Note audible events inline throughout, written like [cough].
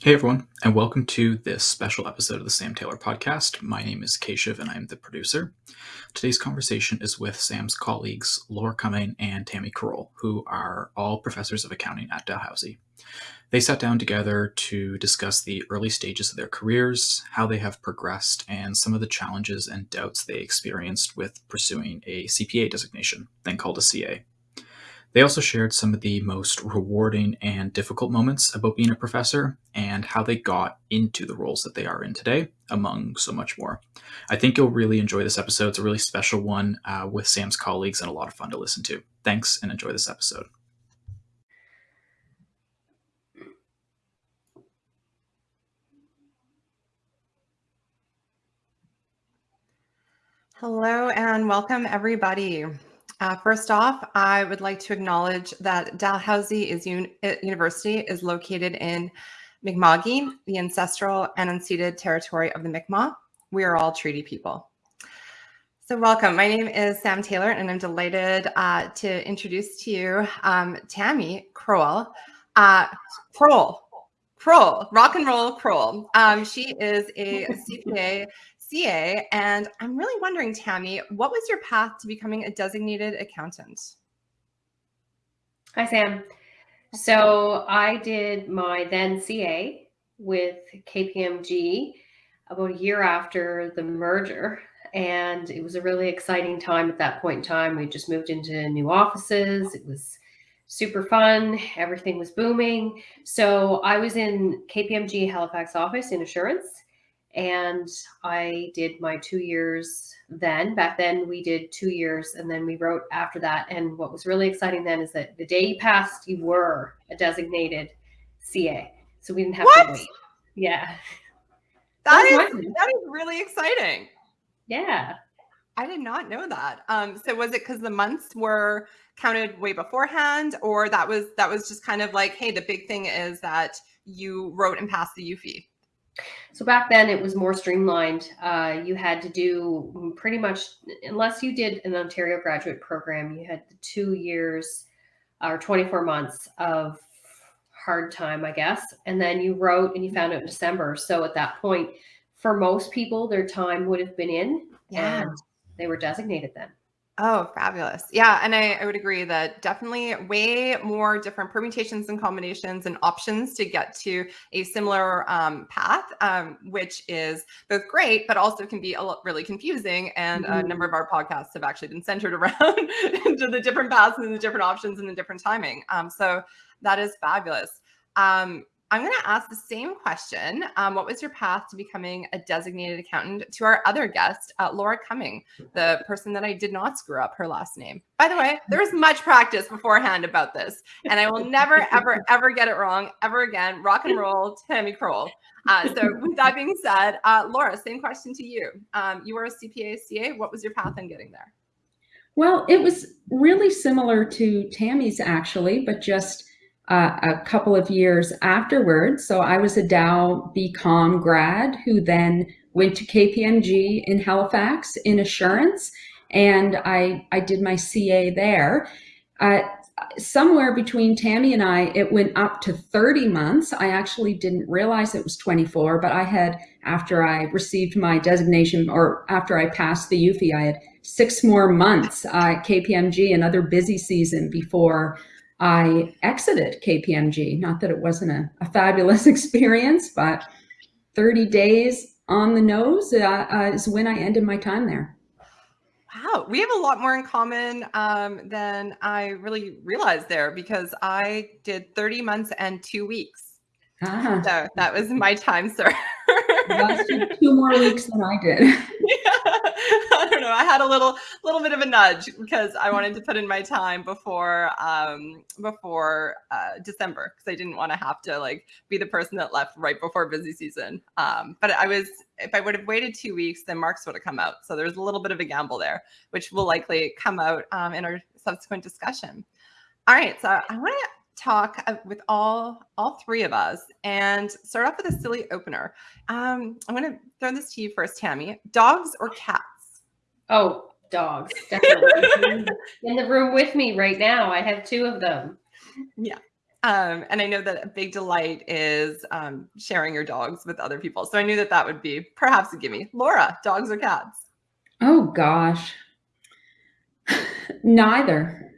Hey everyone, and welcome to this special episode of the Sam Taylor podcast. My name is Keshav and I'm the producer. Today's conversation is with Sam's colleagues, Laura Cumming and Tammy Kroll, who are all professors of accounting at Dalhousie. They sat down together to discuss the early stages of their careers, how they have progressed, and some of the challenges and doubts they experienced with pursuing a CPA designation, then called a CA. They also shared some of the most rewarding and difficult moments about being a professor and how they got into the roles that they are in today, among so much more. I think you'll really enjoy this episode. It's a really special one uh, with Sam's colleagues and a lot of fun to listen to. Thanks and enjoy this episode. Hello and welcome everybody. Uh, first off, I would like to acknowledge that Dalhousie is un uh, University is located in Mi'kma'ki, the ancestral and unceded territory of the Mi'kmaq. We are all treaty people. So welcome. My name is Sam Taylor, and I'm delighted uh, to introduce to you um, Tammy Kroll. Uh, Kroll. Kroll, rock and roll Kroll. Um, she is a CPA CA. And I'm really wondering, Tammy, what was your path to becoming a designated accountant? Hi, Sam. So I did my then CA with KPMG about a year after the merger. And it was a really exciting time at that point in time. We just moved into new offices. It was super fun. Everything was booming. So I was in KPMG Halifax office in assurance and I did my two years then. Back then, we did two years, and then we wrote after that. And what was really exciting then is that the day you passed, you were a designated CA, so we didn't have what? to wait. Yeah, that is that is really exciting. Yeah, I did not know that. Um, so was it because the months were counted way beforehand, or that was that was just kind of like, hey, the big thing is that you wrote and passed the UFE. So back then it was more streamlined. Uh, you had to do pretty much, unless you did an Ontario graduate program, you had two years or 24 months of hard time, I guess. And then you wrote and you found out in December. So at that point, for most people, their time would have been in yeah. and they were designated then. Oh, fabulous. Yeah. And I, I, would agree that definitely way more different permutations and combinations and options to get to a similar um, path, um, which is both great, but also can be a lot, really confusing. And mm -hmm. a number of our podcasts have actually been centered [laughs] around into the different paths and the different options and the different timing. Um, so that is fabulous. I'm going to ask the same question. Um, what was your path to becoming a designated accountant to our other guest, uh, Laura Cumming, the person that I did not screw up her last name. By the way, there was much practice beforehand about this, and I will never, ever, [laughs] ever get it wrong ever again. Rock and roll, Tammy Kroll. Uh, so with that being said, uh, Laura, same question to you. Um, you were a CPA, CA. What was your path in getting there? Well, it was really similar to Tammy's actually, but just uh, a couple of years afterwards. So I was a Dal BCom grad who then went to KPMG in Halifax in assurance, and I, I did my CA there. Uh, somewhere between Tammy and I, it went up to 30 months. I actually didn't realize it was 24, but I had, after I received my designation or after I passed the UFE, I had six more months at KPMG, another busy season before I exited KPMG. Not that it wasn't a, a fabulous [laughs] experience, but 30 days on the nose uh, uh, is when I ended my time there. Wow, we have a lot more in common um, than I really realized there because I did 30 months and two weeks. Ah. So that was my time, sir. [laughs] two more weeks than I did. [laughs] [laughs] I don't know. I had a little little bit of a nudge because I wanted to put in my time before um, before uh, December because I didn't want to have to like be the person that left right before busy season. Um, but I was if I would have waited two weeks, then marks would have come out. So there's a little bit of a gamble there, which will likely come out um, in our subsequent discussion. All right, so I want to talk with all all three of us and start off with a silly opener. Um, I'm going to throw this to you first, Tammy. Dogs or cats? Oh, dogs, definitely. [laughs] in the room with me right now. I have two of them. Yeah. Um, and I know that a big delight is um, sharing your dogs with other people. So I knew that that would be perhaps a gimme. Laura, dogs or cats? Oh gosh. [sighs] Neither.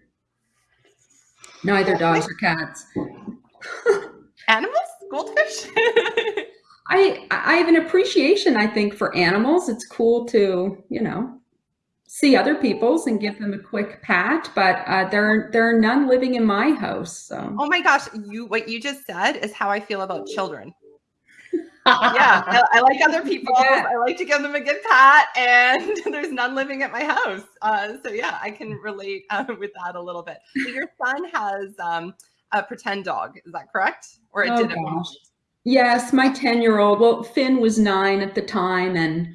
Neither dogs or cats. [laughs] Animals? Goldfish? [laughs] I I have an appreciation, I think, for animals. It's cool to, you know, see other people's and give them a quick pat, but uh, there there are none living in my house. So. Oh my gosh, you what you just said is how I feel about children. [laughs] yeah, I, I, like other people. Yeah. I like to give them a good pat, and [laughs] there's none living at my house. Uh, so yeah, I can relate uh, with that a little bit. So your son has um, a pretend dog, is that correct? Or it oh, did gosh. Yes, my 10 year old. Well, Finn was nine at the time, and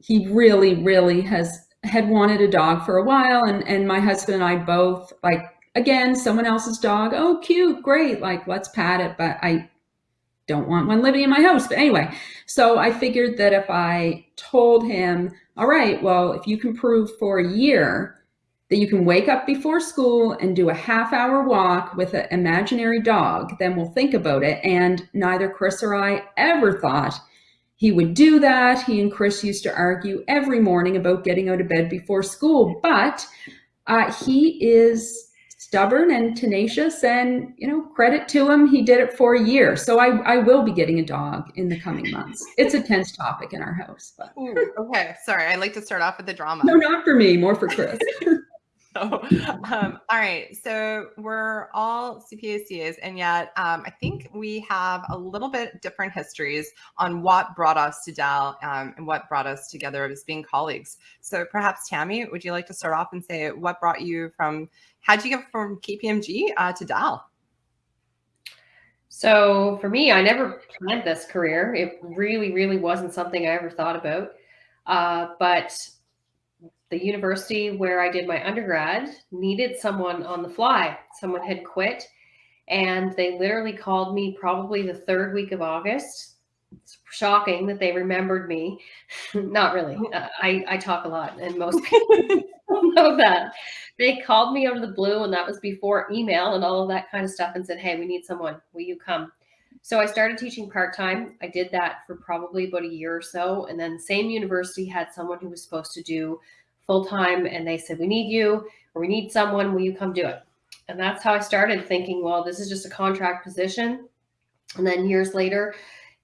he really, really has had wanted a dog for a while and and my husband and I both like again someone else's dog. Oh cute great like let's pat it but I don't want one living in my house. But anyway so I figured that if I told him all right well if you can prove for a year that you can wake up before school and do a half hour walk with an imaginary dog then we'll think about it. And neither Chris or I ever thought he would do that. He and Chris used to argue every morning about getting out of bed before school, but uh, he is stubborn and tenacious and you know credit to him he did it for a year. So i i will be getting a dog in the coming months. It's a tense topic in our house but Ooh, okay. Sorry i like to start off with the drama. No not for me more for chris [laughs] [laughs] Um, all right. So we're all CPA and yet um, I think we have a little bit different histories on what brought us to Dal um, and what brought us together as being colleagues. So perhaps Tammy, would you like to start off and say what brought you from, how'd you get from KPMG uh, to Dal? So for me, I never planned this career. It really, really wasn't something I ever thought about. Uh, but the university where I did my undergrad needed someone on the fly. Someone had quit and they literally called me probably the third week of August. It's shocking that they remembered me. [laughs] Not really. Uh, I, I talk a lot and most [laughs] people know that. They called me out of the blue and that was before email and all of that kind of stuff and said, hey, we need someone. Will you come? So I started teaching part-time. I did that for probably about a year or so. And then same university had someone who was supposed to do full time and they said, we need you or we need someone. Will you come do it? And that's how I started thinking, well, this is just a contract position. And then years later,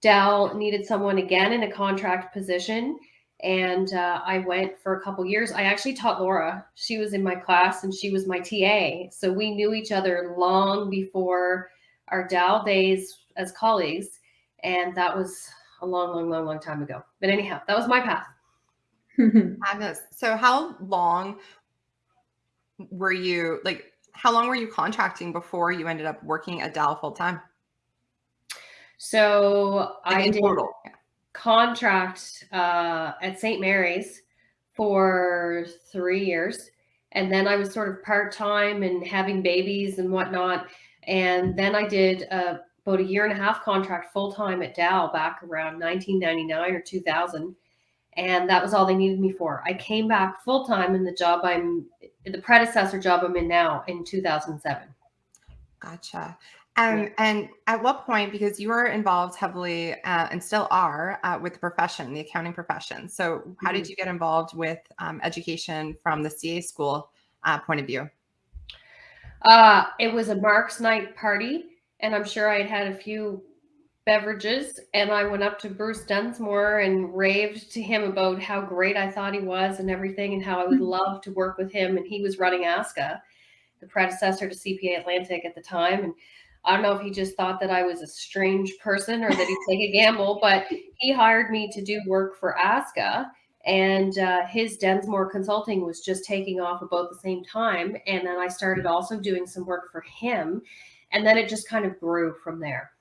Dal needed someone again in a contract position. And uh, I went for a couple years. I actually taught Laura. She was in my class and she was my TA. So we knew each other long before our Dal days as colleagues. And that was a long, long, long, long time ago. But anyhow, that was my path. Agnes, so how long were you like? How long were you contracting before you ended up working at Dal full time? So like I did total. contract uh, at St. Mary's for three years, and then I was sort of part time and having babies and whatnot. And then I did uh, about a year and a half contract full time at Dal back around 1999 or 2000 and that was all they needed me for. I came back full time in the job I'm the predecessor job I'm in now in 2007. Gotcha. Um, yeah. And at what point, because you were involved heavily uh, and still are uh, with the profession, the accounting profession. So, how mm-hmm. did you get involved with um, education from the CA school uh, point of view? Uh, it was a Mark's night party, and I'm sure I had had a few beverages and I went up to Bruce Densmore and raved to him about how great I thought he was and everything and how I would mm-hmm. love to work with him. And he was running ASCA, the predecessor to CPA Atlantic at the time. And I don't know if he just thought that I was a strange person or that he'd take a [laughs] gamble, but he hired me to do work for ASCA. And uh, his Densmore Consulting was just taking off about the same time. And then I started also doing some work for him. And then it just kind of grew from there.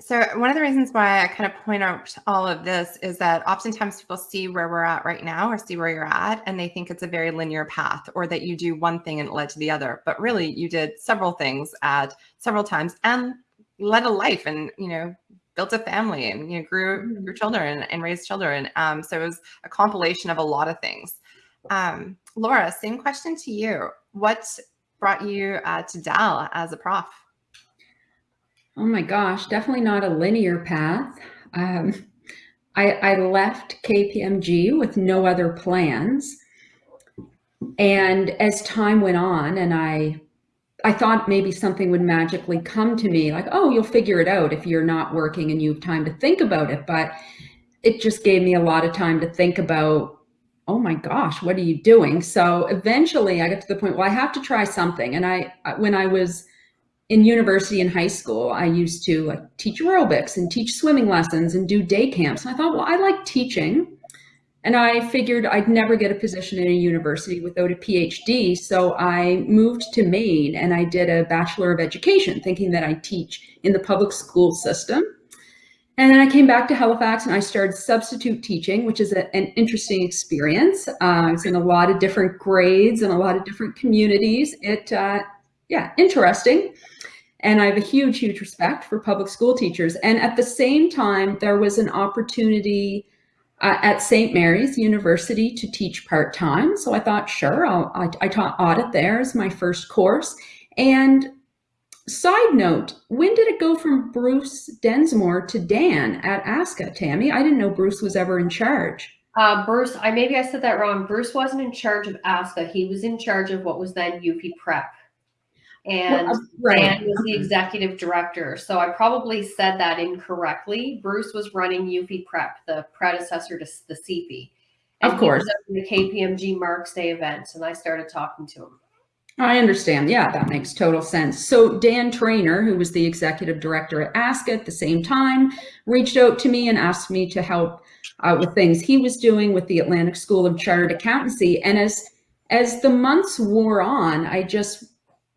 So one of the reasons why I kind of point out all of this is that oftentimes people see where we're at right now or see where you're at and they think it's a very linear path or that you do one thing and it led to the other. But really you did several things at several times and led a life and, you know, built a family and, you know, grew your mm-hmm. children and raised children. Um, so it was a compilation of a lot of things. Um, Laura, same question to you. What brought you uh, to Dal as a prof? Oh my gosh, definitely not a linear path. Um, I, I left KPMG with no other plans. And as time went on and I I thought maybe something would magically come to me like, oh, you'll figure it out if you're not working and you have time to think about it. But it just gave me a lot of time to think about, oh my gosh, what are you doing? So eventually I got to the point, well, I have to try something. And I, when I was in university and high school, I used to like teach aerobics and teach swimming lessons and do day camps. And I thought, well, I like teaching. And I figured I'd never get a position in a university without a PhD. So I moved to Maine and I did a Bachelor of Education, thinking that I'd teach in the public school system. And then I came back to Halifax and I started substitute teaching, which is a, an interesting experience. Uh, I was in a lot of different grades and a lot of different communities. It, uh, yeah, interesting. And I have a huge, huge respect for public school teachers. And at the same time, there was an opportunity uh, at St. Mary's University to teach part-time. So I thought, sure, I'll, I, I taught audit there as my first course. And side note, when did it go from Bruce Densmore to Dan at ASCA, Tammy? I didn't know Bruce was ever in charge. Uh, Bruce, I maybe I said that wrong. Bruce wasn't in charge of ASCA. He was in charge of what was then UP Prep and well, right. Dan was the executive director. So I probably said that incorrectly. Bruce was running UP Prep, the predecessor to the CP. And of course. the KPMG Marks Day events, and I started talking to him. I understand. Yeah, that makes total sense. So Dan Trainer, who was the executive director at ASCA at the same time, reached out to me and asked me to help with things he was doing with the Atlantic School of Chartered Accountancy. And as as the months wore on, I just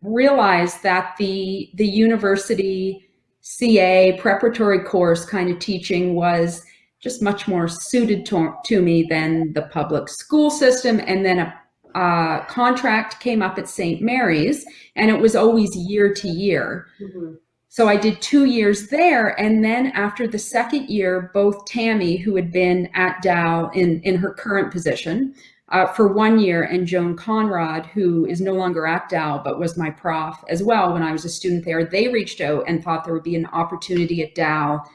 realized that the the university CA preparatory course kind of teaching was just much more suited to, to me than the public school system. And then a, contract came up at St. Mary's and it was always year to year. Mm -hmm. So I did two years there. And then after the second year, both Tammy, who had been at Dal in, in her current position, uh, for one year and Joan Conrad, who is no longer at Dal, but was my prof as well when I was a student there, they reached out and thought there would be an opportunity at Dal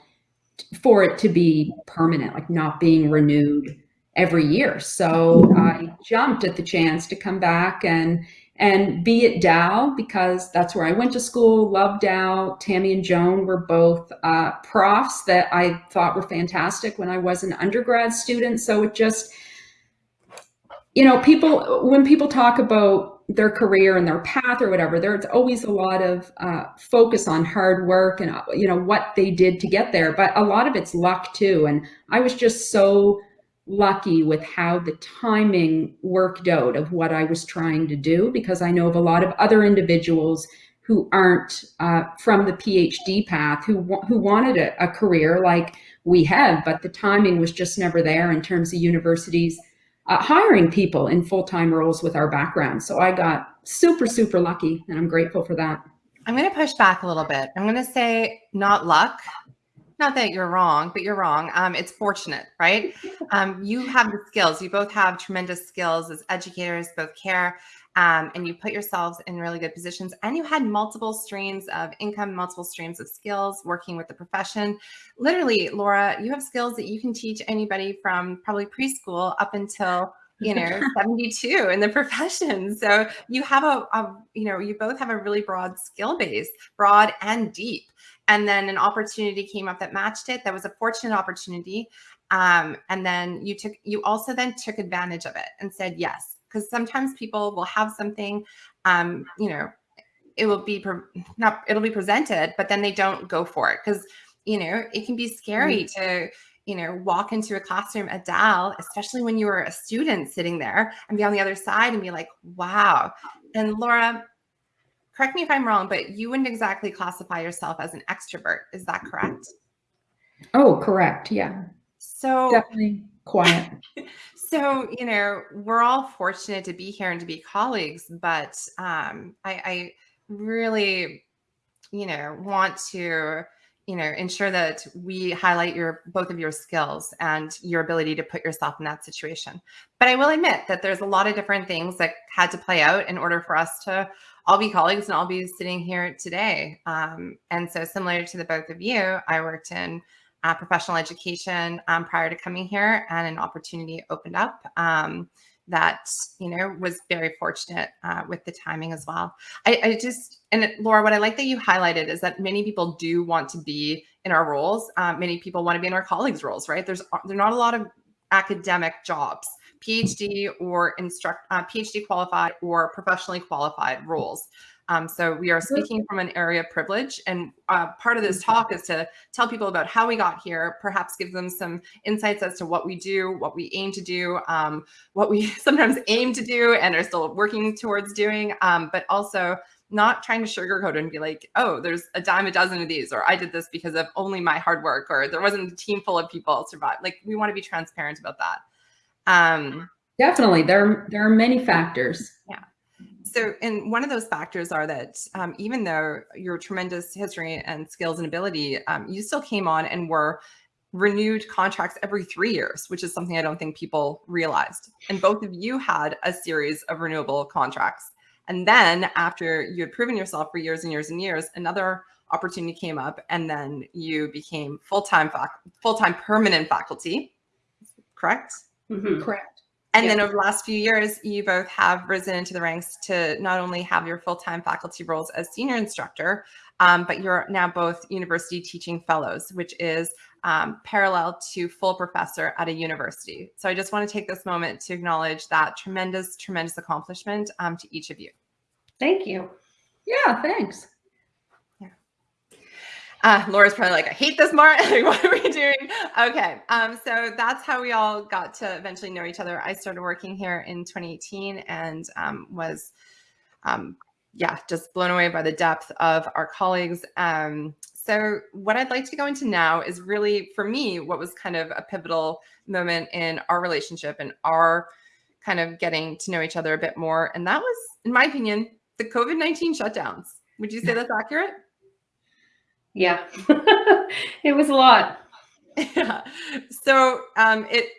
for it to be permanent, like not being renewed every year. So I jumped at the chance to come back and and be at Dal because that's where I went to school, loved Dal. Tammy and Joan were both uh, profs that I thought were fantastic when I was an undergrad student. So it just, you know, people, when people talk about their career and their path or whatever, there's always a lot of uh, focus on hard work and, you know, what they did to get there. But a lot of it's luck too. And I was just so lucky with how the timing worked out of what I was trying to do, because I know of a lot of other individuals who aren't uh, from the PhD path, who, who wanted a, a career like we have, but the timing was just never there in terms of universities uh, hiring people in full-time roles with our background. So I got super, super lucky and I'm grateful for that. I'm going to push back a little bit. I'm going to say not luck. Not that you're wrong, but you're wrong. Um, it's fortunate, right? [laughs] Um, you have the skills. You both have tremendous skills as educators, both care um, and you put yourselves in really good positions. And you had multiple streams of income, multiple streams of skills working with the profession. Literally, Laura, you have skills that you can teach anybody from probably preschool up until you know [laughs] 72 in the profession. So you have a, a, you know you both have a really broad skill base broad and deep. And then an opportunity came up that matched it. That was a fortunate opportunity. Um, and then you took you also then took advantage of it and said yes because sometimes people will have something, um, you know, it will be not it'll be presented, but then they don't go for it because you know it can be scary mm -hmm. to you know walk into a classroom at Dal, especially when you were a student sitting there and be on the other side and be like, wow. And Laura, correct me if I'm wrong, but you wouldn't exactly classify yourself as an extrovert. Is that correct? Oh, correct. Yeah. So definitely quiet. [laughs] so you know we're all fortunate to be here and to be colleagues but um, I, I really you know want to you know ensure that we highlight your both of your skills and your ability to put yourself in that situation but i will admit that there's a lot of different things that had to play out in order for us to I'll be colleagues and I'll be sitting here today. Um, and so, similar to the both of you, I worked in uh, professional education um, prior to coming here, and an opportunity opened up um, that you know was very fortunate uh, with the timing as well. I, I, just and Laura, what I like that you highlighted is that many people do want to be in our roles. Um, many people want to be in our colleagues' roles, right? There's there are not a lot of academic jobs, PhD or instruct uh, PhD qualified or professionally qualified roles. Um, so we are speaking from an area of privilege. And uh, part of this talk is to tell people about how we got here, perhaps give them some insights as to what we do, what we aim to do, um, what we [laughs] sometimes aim to do and are still working towards doing, um, but also not trying to sugarcoat and be like, oh, there's a dime a dozen of these, or I did this because of only my hard work, or there wasn't a team full of people survive. Like we want to be transparent about that. Um, Definitely, there there are many factors. Yeah. So, and one of those factors are that um, even though your tremendous history and skills and ability, um, you still came on and were renewed contracts every three years, which is something I don't think people realized. And both of you had a series of renewable contracts. And then after you had proven yourself for years and years and years, another opportunity came up, and then you became full time full time permanent faculty. Correct. Mm-hmm. Correct. And then over the last few years, you both have risen into the ranks to not only have your full-time faculty roles as senior instructor, um, but you're now both university teaching fellows, which is um, parallel to full professor at a university. So I just want to take this moment to acknowledge that tremendous, tremendous accomplishment um, to each of you. Thank you. Yeah, thanks. Uh, Laura's probably like, I hate this, Martin. [laughs] what are we doing? Okay. Um, so that's how we all got to eventually know each other. I started working here in 2018 and um, was, um, yeah, just blown away by the depth of our colleagues. Um, so what I'd like to go into now is really, for me, what was kind of a pivotal moment in our relationship and our kind of getting to know each other a bit more. And that was, in my opinion, the COVID-19 shutdowns. Would you say that's accurate? Yeah, [laughs] it was a lot. Yeah. So um, it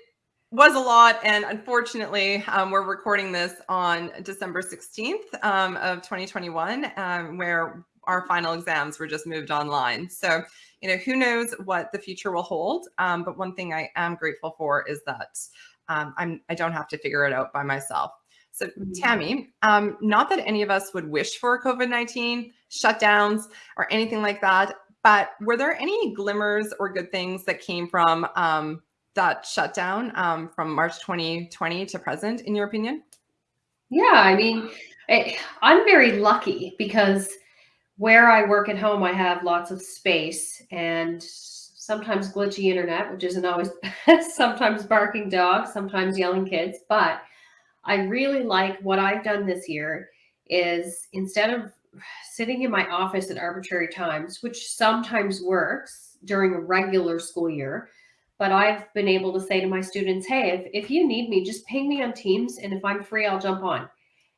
was a lot. And unfortunately, um, we're recording this on December 16th um, of 2021, um, where our final exams were just moved online. So, you know, who knows what the future will hold. Um, but one thing I am grateful for is that um, I'm, I don't have to figure it out by myself. So, mm-hmm. Tammy, um, not that any of us would wish for COVID 19 shutdowns or anything like that, but were there any glimmers or good things that came from um, that shutdown um, from March 2020 to present, in your opinion? Yeah, I mean, I, I'm very lucky because where I work at home, I have lots of space and sometimes glitchy internet, which isn't always [laughs] sometimes barking dogs, sometimes yelling kids. But I really like what I've done this year is instead of sitting in my office at arbitrary times, which sometimes works during a regular school year. But I've been able to say to my students, hey, if, if you need me, just ping me on Teams. And if I'm free, I'll jump on.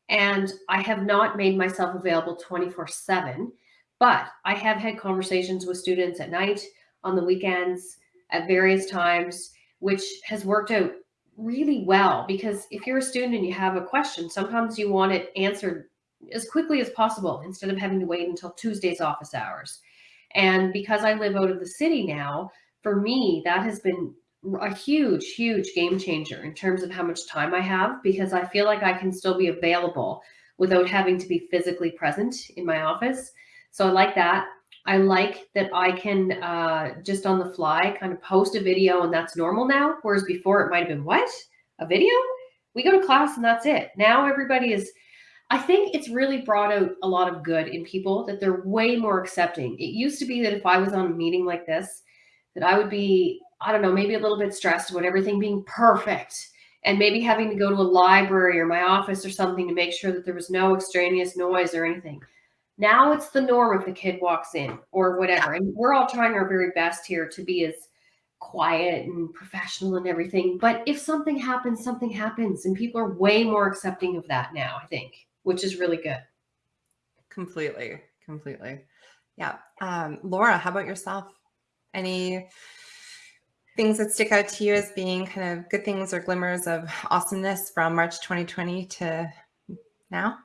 And I have not made myself available 24 7, but I have had conversations with students at night, on the weekends, at various times, which has worked out really well because if you're a student and you have a question, sometimes you want it answered as quickly as possible instead of having to wait until Tuesday's office hours. And because I live out of the city now, for me, that has been a huge, huge game changer in terms of how much time I have because I feel like I can still be available without having to be physically present in my office. So I like that. I like that I can uh, just on the fly kind of post a video and that's normal now. Whereas before it might have been what? A video? We go to class and that's it. Now everybody is I think it's really brought out a lot of good in people that they're way more accepting. It used to be that if I was on a meeting like this, that I would be, I don't know, maybe a little bit stressed about everything being perfect and maybe having to go to a library or my office or something to make sure that there was no extraneous noise or anything. Now it's the norm if a kid walks in or whatever. And we're all trying our very best here to be as quiet and professional and everything. But if something happens, something happens. And people are way more accepting of that now, I think which is really good. Completely, completely. Yeah. Um, Laura, how about yourself? Any things that stick out to you as being kind of good things or glimmers of awesomeness from March 2020 to now?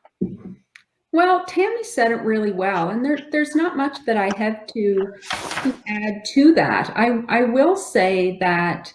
Well, Tammy said it really well, and there, there's not much that I have to, to add to that. I, I will say that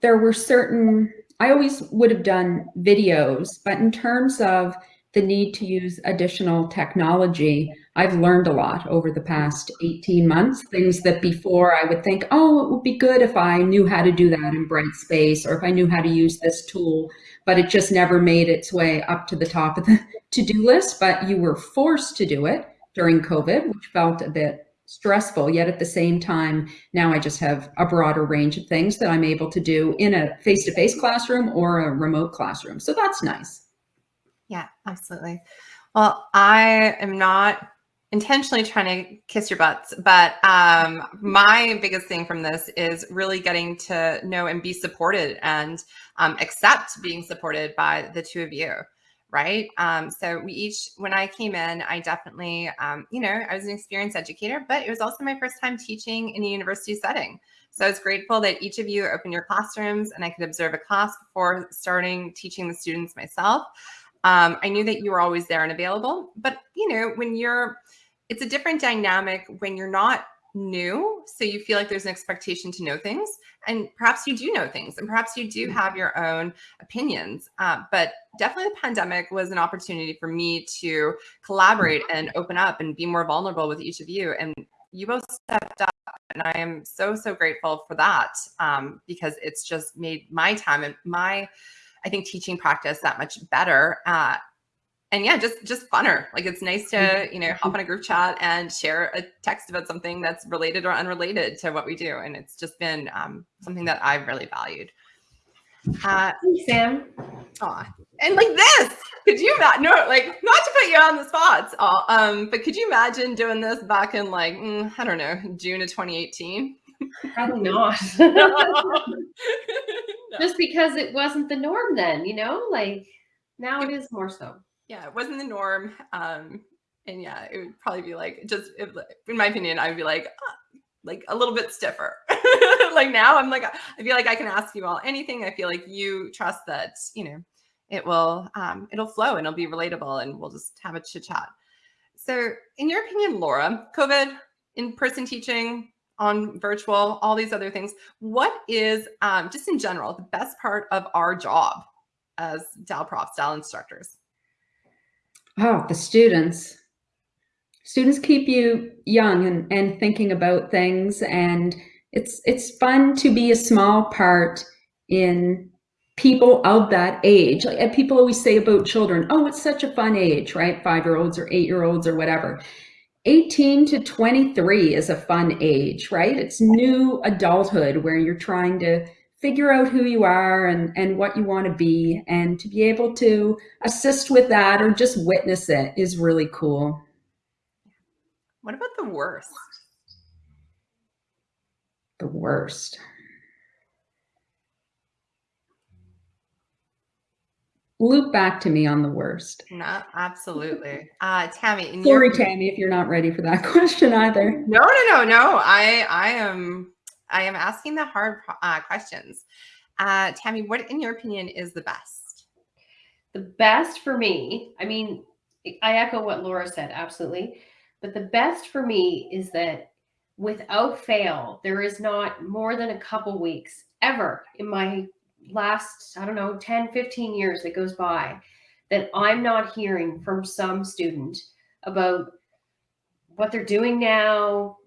there were certain, I always would have done videos, but in terms of the need to use additional technology, I've learned a lot over the past 18 months, things that before I would think, oh, it would be good if I knew how to do that in Brightspace or if I knew how to use this tool, but it just never made its way up to the top of the [laughs] to-do list, but you were forced to do it during COVID, which felt a bit stressful, yet at the same time, now I just have a broader range of things that I'm able to do in a face-to-face -face classroom or a remote classroom. So that's nice. Yeah, absolutely. Well, I am not intentionally trying to kiss your butts, but um, [laughs] my biggest thing from this is really getting to know and be supported and um, accept being supported by the two of you. Right. Um, so we each, when I came in, I definitely, um, you know, I was an experienced educator, but it was also my first time teaching in a university setting. So I was grateful that each of you opened your classrooms and I could observe a class before starting teaching the students myself. Um, I knew that you were always there and available, but you know, when you're, it's a different dynamic when you're not new. So you feel like there's an expectation to know things and perhaps you do know things and perhaps you do mm-hmm. have your own opinions. Uh, but definitely the pandemic was an opportunity for me to collaborate and open up and be more vulnerable with each of you. And you both stepped up and I am so, so grateful for that um, because it's just made my time and my I think teaching practice that much better. Uh, and yeah, just just funner. Like it's nice to mm-hmm. you know hop on a group chat and share a text about something that's related or unrelated to what we do, and it's just been um, something that I've really valued. Uh, Thanks, Sam. Aw. And like this, could you imagine? No, like not to put you on the spot, um, but could you imagine doing this back in like mm, I don't know June of 2018? Probably not. [laughs] [laughs] Just because it wasn't the norm then, you know, like now it, it is more so. Yeah, it wasn't the norm. Um, and yeah, it would probably be like just if, in my opinion, I would be like uh, like a little bit stiffer. [laughs] like now, I'm like I feel like I can ask you all anything. I feel like you trust that you know it will um, it'll flow and it'll be relatable, and we'll just have a chit chat. So, in your opinion, Laura, COVID in person teaching on virtual, all these other things. What is, um, just in general, the best part of our job as DAL profs, DAL instructors? Oh, the students. Students keep you young and, and thinking about things. And it's, it's fun to be a small part in people of that age. Like people always say about children, oh, it's such a fun age, right? Five-year-olds or eight-year-olds or whatever. 18 to 23 is a fun age, right? It's new adulthood where you're trying to figure out who you are and, and what you want to be. And to be able to assist with that or just witness it is really cool. What about the worst? The worst. Loop back to me on the worst. No, absolutely. Uh, Tammy. Sorry, your... Tammy, if you're not ready for that [laughs] question either. No, no, no, no. I, I am, I am asking the hard uh, questions. Uh, Tammy, what, in your opinion, is the best? The best for me. I mean, I echo what Laura said. Absolutely. But the best for me is that without fail, there is not more than a couple weeks ever in my last, I don't know, 10, 15 years that goes by that I'm not hearing from some student about what they're doing now,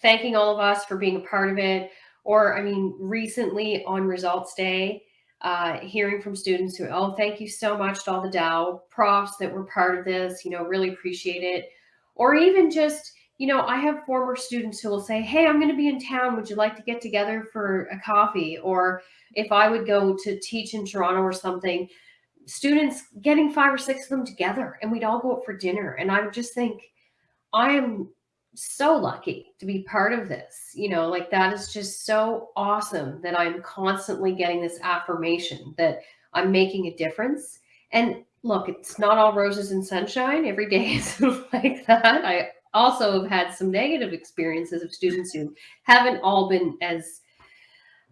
thanking all of us for being a part of it. Or, I mean, recently on results day, uh, hearing from students who, oh, thank you so much to all the Dal profs that were part of this, you know, really appreciate it. Or even just, you know, I have former students who will say, hey, I'm going to be in town. Would you like to get together for a coffee? Or if I would go to teach in Toronto or something, students getting five or six of them together and we'd all go out for dinner. And I would just think, I am so lucky to be part of this. You know, like that is just so awesome that I'm constantly getting this affirmation that I'm making a difference. And look, it's not all roses and sunshine. Every day [laughs] is like that. I also have had some negative experiences of students who haven't all been as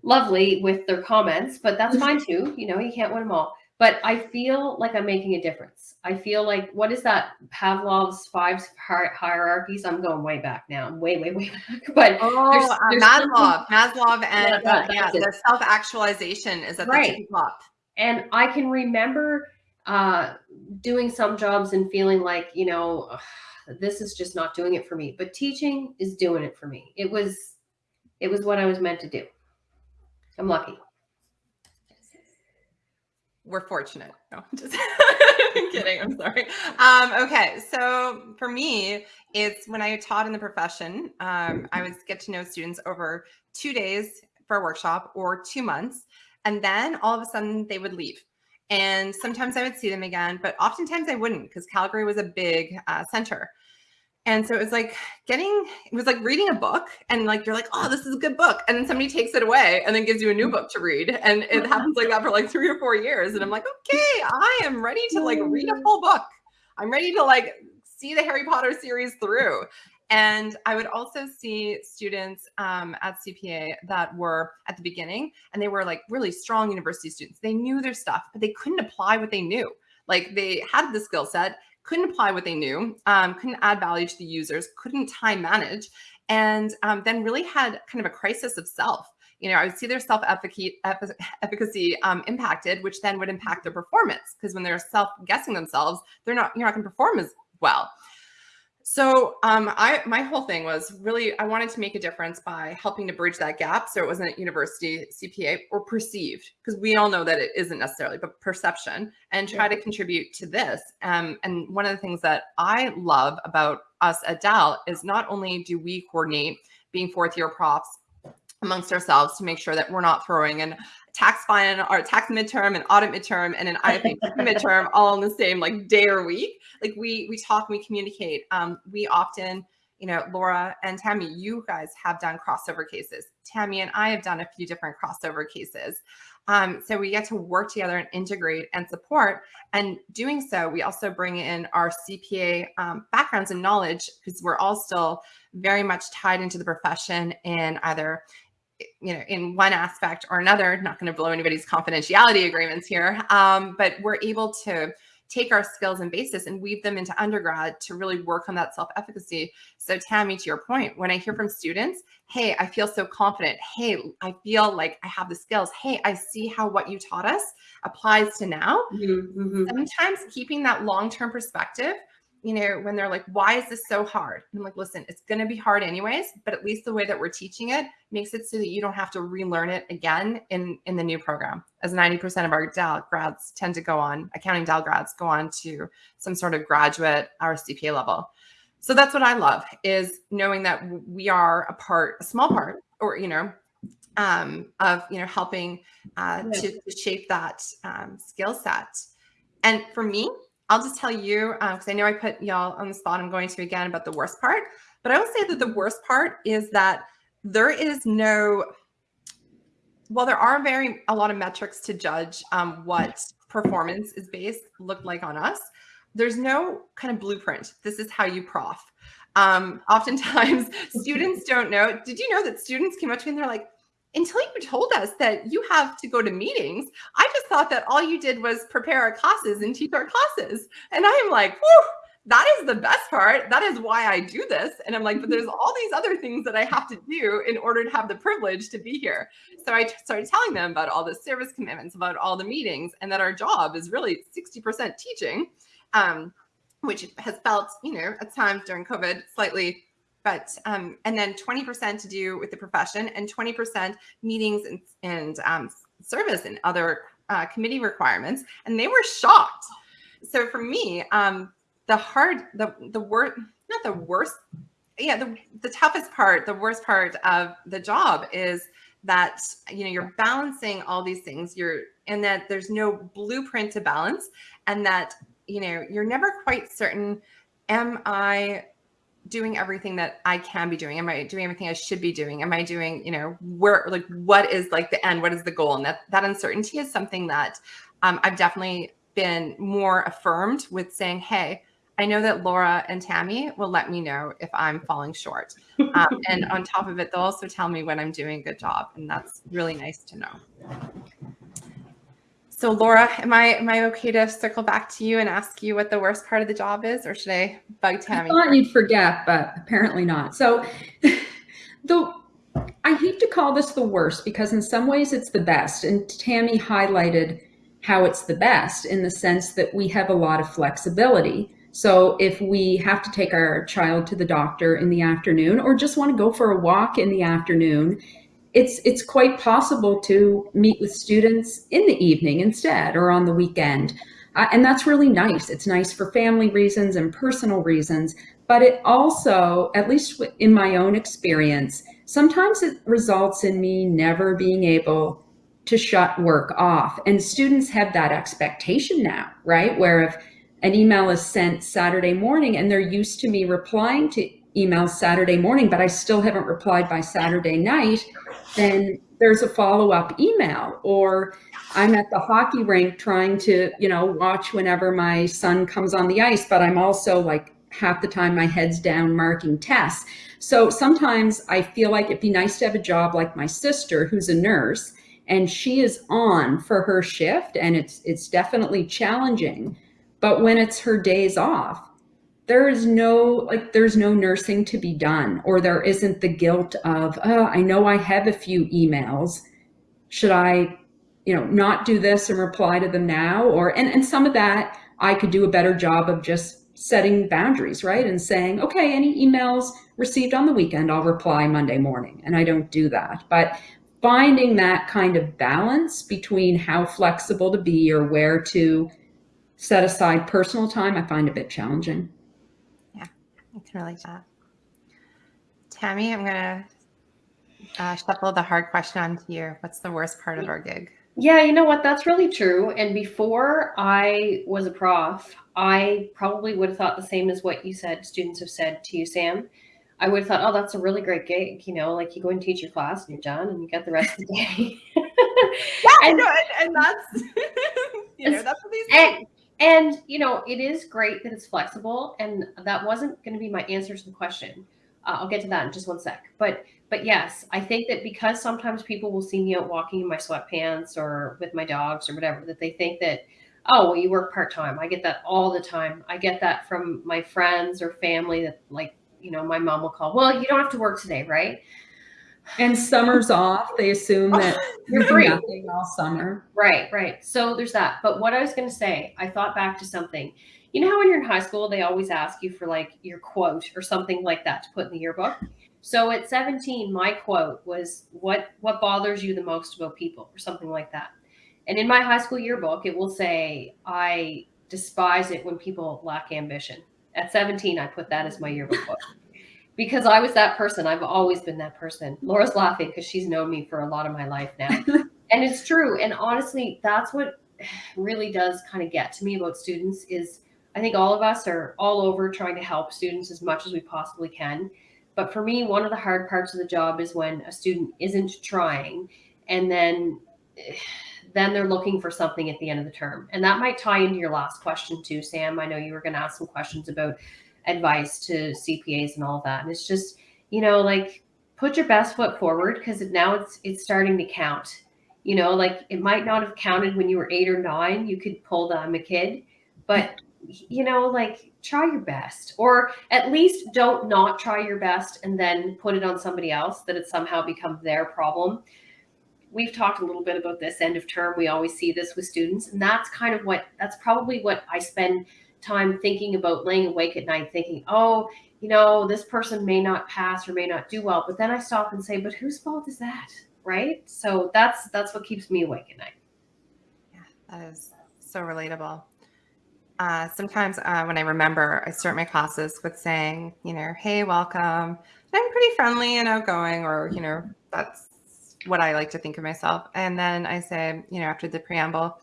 lovely with their comments, but that's fine too. You know, you can't win them all. but I feel like I'm making a difference. I feel like what is that Pavlov's five hierarchies? I'm going way back now. I'm way, way, way [laughs] back. But oh, there's, uh, there's Maslow, Maslow, and yeah, yeah the self actualization is at right. the top. And I can remember uh, doing some jobs and feeling like you know this is just not doing it for me. But teaching is doing it for me. It was, it was what I was meant to do. I'm lucky we're fortunate. No, just [laughs] kidding. I'm sorry. Um, okay, so for me, it's when I taught in the profession, um, I would get to know students over two days for a workshop or two months, and then all of a sudden they would leave. And sometimes I would see them again, but oftentimes I wouldn't because Calgary was a big uh, center. And so it was like getting, it was like reading a book and like, you're like, oh, this is a good book. And then somebody takes it away and then gives you a new mm-hmm. book to read. And it [laughs] happens like that for like three or four years. And I'm like, okay, I am ready to like read a full book. I'm ready to like see the Harry Potter series through. And I would also see students um, at CPA that were at the beginning and they were like really strong university students. They knew their stuff, but they couldn't apply what they knew. Like they had the skill set couldn't apply what they knew, um, couldn't add value to the users, couldn't time manage, and um, then really had kind of a crisis of self. You know, I would see their self-efficacy um, impacted, which then would impact their performance because when they're self-guessing themselves, they're not, you're not going to perform as well. So um, I my whole thing was really I wanted to make a difference by helping to bridge that gap so it wasn't university CPA or perceived because we all know that it isn't necessarily but perception and try yeah. to contribute to this. Um, and one of the things that I love about us at Dal is not only do we coordinate being fourth year profs amongst ourselves to make sure that we're not throwing in tax final or tax midterm and audit midterm and an [laughs] IFA midterm all in the same like day or week. Like we we talk and we communicate. Um, we often, you know, Laura and Tammy, you guys have done crossover cases. Tammy and I have done a few different crossover cases. Um, so we get to work together and integrate and support. And doing so, we also bring in our CPA um, backgrounds and knowledge because we're all still very much tied into the profession in either you know, in one aspect or another, not going to blow anybody's confidentiality agreements here, um, but we're able to take our skills and basis and weave them into undergrad to really work on that self-efficacy. So Tammy, to your point, when I hear from students, hey, I feel so confident. Hey, I feel like I have the skills. Hey, I see how what you taught us applies to now. Mm -hmm. Sometimes keeping that long-term perspective you know, when they're like, why is this so hard? I'm like, listen, it's going to be hard anyways, but at least the way that we're teaching it makes it so that you don't have to relearn it again in, in the new program. As 90% of our DAL grads tend to go on, accounting DAL grads go on to some sort of graduate or CPA level. So that's what I love is knowing that we are a part, a small part, or, you know, um, of, you know, helping uh, yeah. to, to, shape that um, skill set. And for me, I'll just tell you, because um, I know I put y'all on the spot, I'm going to again about the worst part, but I will say that the worst part is that there is no, well, there are very, a lot of metrics to judge um, what performance is based looked like on us. There's no kind of blueprint. This is how you prof. Um, oftentimes [laughs] students don't know. Did you know that students came up to me and they're like, until you told us that you have to go to meetings, I just thought that all you did was prepare our classes and teach our classes. And I'm like, whew, that is the best part. That is why I do this. And I'm like, but there's [laughs] all these other things that I have to do in order to have the privilege to be here. So I started telling them about all the service commitments, about all the meetings, and that our job is really 60% teaching, um, which has felt, you know, at times during COVID slightly but um, and then 20% to do with the profession and 20% meetings and, and um, service and other uh, committee requirements. And they were shocked. So for me, um, the hard, the, the worst, not the worst, yeah, the, the toughest part, the worst part of the job is that, you know, you're balancing all these things you're, and that there's no blueprint to balance and that, you know, you're never quite certain, am I doing everything that I can be doing? Am I doing everything I should be doing? Am I doing, you know, where, like, what is like the end? What is the goal? And that, that uncertainty is something that um, I've definitely been more affirmed with saying, hey, I know that Laura and Tammy will let me know if I'm falling short. Um, and on top of it, they'll also tell me when I'm doing a good job. And that's really nice to know. So Laura, am I am I okay to circle back to you and ask you what the worst part of the job is, or should I bug Tammy? I thought you'd forget, but apparently not. So, [laughs] the I hate to call this the worst because in some ways it's the best, and Tammy highlighted how it's the best in the sense that we have a lot of flexibility. So if we have to take our child to the doctor in the afternoon or just want to go for a walk in the afternoon, it's it's quite possible to meet with students in the evening instead or on the weekend. Uh, and that's really nice. It's nice for family reasons and personal reasons, but it also, at least in my own experience, sometimes it results in me never being able to shut work off. And students have that expectation now, right? Where if an email is sent Saturday morning and they're used to me replying to emails Saturday morning, but I still haven't replied by Saturday night, then there's a follow-up email or I'm at the hockey rink trying to, you know, watch whenever my son comes on the ice, but I'm also like half the time my head's down marking tests. So sometimes I feel like it'd be nice to have a job like my sister who's a nurse and she is on for her shift and it's it's definitely challenging. But when it's her days off, there is no like there's no nursing to be done or there isn't the guilt of oh i know i have a few emails. Should i you know not do this and reply to them now? Or and, and some of that i could do a better job of just setting boundaries right? And saying okay any emails received on the weekend i'll reply monday morning. And i don't do that. But finding that kind of balance between how flexible to be or where to set aside personal time i find a bit challenging I can relate to that. Tammy, I'm gonna uh, shuffle the hard question onto you. What's the worst part of our gig? Yeah, you know what? That's really true. And before I was a prof, I probably would have thought the same as what you said, students have said to you, Sam. I would have thought, oh, that's a really great gig. You know, like you go and teach your class and you're done and you get the rest of the day. [laughs] yeah, [laughs] and, know, and, and that's, [laughs] you know, that's what these and, you know, it is great that it's flexible. And that wasn't going to be my answer to the question. Uh, I'll get to that in just one sec. But, but yes, I think that because sometimes people will see me out walking in my sweatpants or with my dogs or whatever, that they think that, oh, well, you work part time. I get that all the time. I get that from my friends or family that, like, you know, my mom will call, well, you don't have to work today, right? And summer's [laughs] off. They assume that [laughs] you're free nothing all summer. Right, right. So there's that. But what I was going to say, I thought back to something. You know how when you're in high school, they always ask you for like your quote or something like that to put in the yearbook. So at 17, my quote was, "What what bothers you the most about people?" or something like that. And in my high school yearbook, it will say, "I despise it when people lack ambition." At 17, I put that as my yearbook quote because I was that person. I've always been that person. Laura's laughing because she's known me for a lot of my life now. [laughs] and it's true. And honestly, that's what really does kind of get to me about students is I think all of us are all over trying to help students as much as we possibly can. But for me, one of the hard parts of the job is when a student isn't trying and then [sighs] then they're looking for something at the end of the term. And that might tie into your last question too, Sam. I know you were going to ask some questions about advice to CPAs and all that. And it's just, you know, like put your best foot forward because now it's it's starting to count. You know, like it might not have counted when you were eight or nine. You could pull the I'm a kid, but you know, like try your best, or at least don't not try your best and then put it on somebody else that it somehow becomes their problem. We've talked a little bit about this end of term. We always see this with students, and that's kind of what that's probably what I spend time thinking about laying awake at night thinking, oh, you know, this person may not pass or may not do well. But then I stop and say, but whose fault is that? Right. So that's that's what keeps me awake at night. Yeah, that is so relatable. Uh, sometimes uh, when I remember, I start my classes with saying, you know, hey, welcome. I'm pretty friendly and outgoing, or, you know, that's what I like to think of myself. And then I say, you know, after the preamble,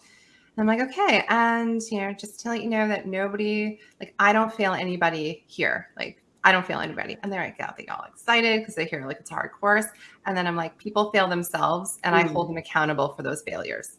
I'm like, okay. And, you know, just to let you know that nobody, like, I don't fail anybody here. Like, I don't fail anybody. And they're like, yeah, they all excited because they hear like it's a hard course. And then I'm like, people fail themselves and mm. I hold them accountable for those failures.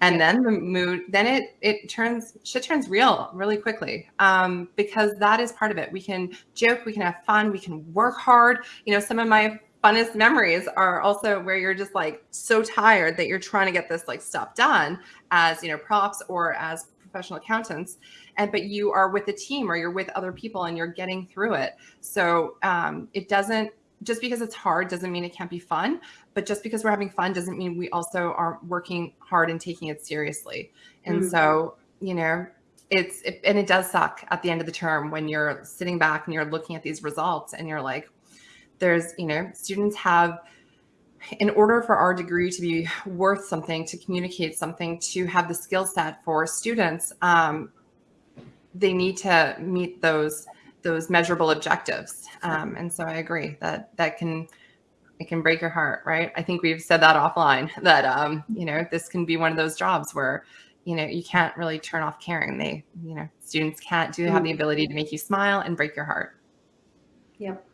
And yeah. then the mood, then it it turns shit turns real really quickly. Um, because that is part of it. We can joke, we can have fun, we can work hard. You know, some of my funnest memories are also where you're just like so tired that you're trying to get this like stuff done as you know props or as professional accountants and but you are with a team or you're with other people and you're getting through it so um, it doesn't just because it's hard doesn't mean it can't be fun but just because we're having fun doesn't mean we also are working hard and taking it seriously and mm-hmm. so you know it's it, and it does suck at the end of the term when you're sitting back and you're looking at these results and you're like there's you know students have in order for our degree to be worth something to communicate something to have the skill set for students um, they need to meet those those measurable objectives. Um, and so i agree that that can it can break your heart right? I think we've said that offline [laughs] that um, you know this can be one of those jobs where you know you can't really turn off caring. They you know students can't do have the mm. ability to make you smile and break your heart. Yep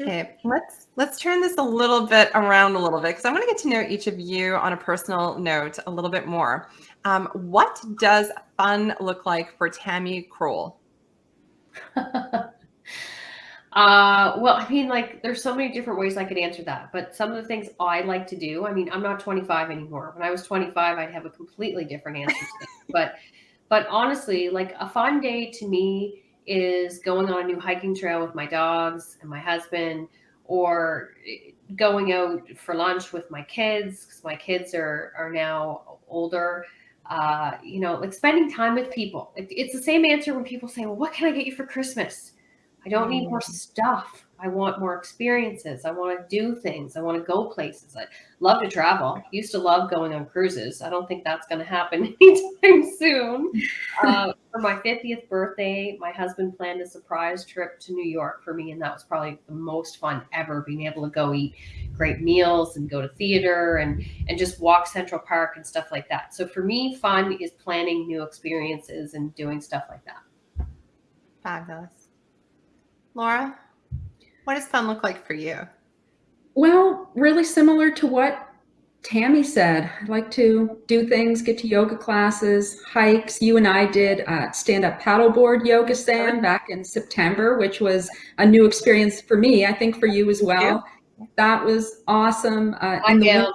okay let's let's turn this a little bit around a little bit because i want to get to know each of you on a personal note a little bit more um, what does fun look like for tammy kroll [laughs] Uh, well, I mean, like, there's so many different ways I could answer that. But some of the things I like to do, I mean, I'm not 25 anymore. When I was 25, I'd have a completely different answer to But, but honestly, like a fun day to me is going on a new hiking trail with my dogs and my husband, or going out for lunch with my kids because my kids are are now older. Uh, you know, like spending time with people. It, it's the same answer when people say, "Well, what can I get you for Christmas?" I don't need more mm. stuff. I want more experiences. I want to do things. I want to go places. I love to travel. Used to love going on cruises. I don't think that's going to happen [laughs] anytime soon. Uh, for my 50th birthday, my husband planned a surprise trip to New York for me, and that was probably the most fun ever. Being able to go eat great meals and go to theater and and just walk Central Park and stuff like that. So for me, fun is planning new experiences and doing stuff like that. Fabulous. Laura, what does fun look like for you? Well, really similar to what Tammy said. I like to do things, get to yoga classes, hikes. You and I did uh, stand-up paddleboard yoga, Sam, back in September, which was a new experience for me. I think for you as well. That was awesome. Uh, in the winter.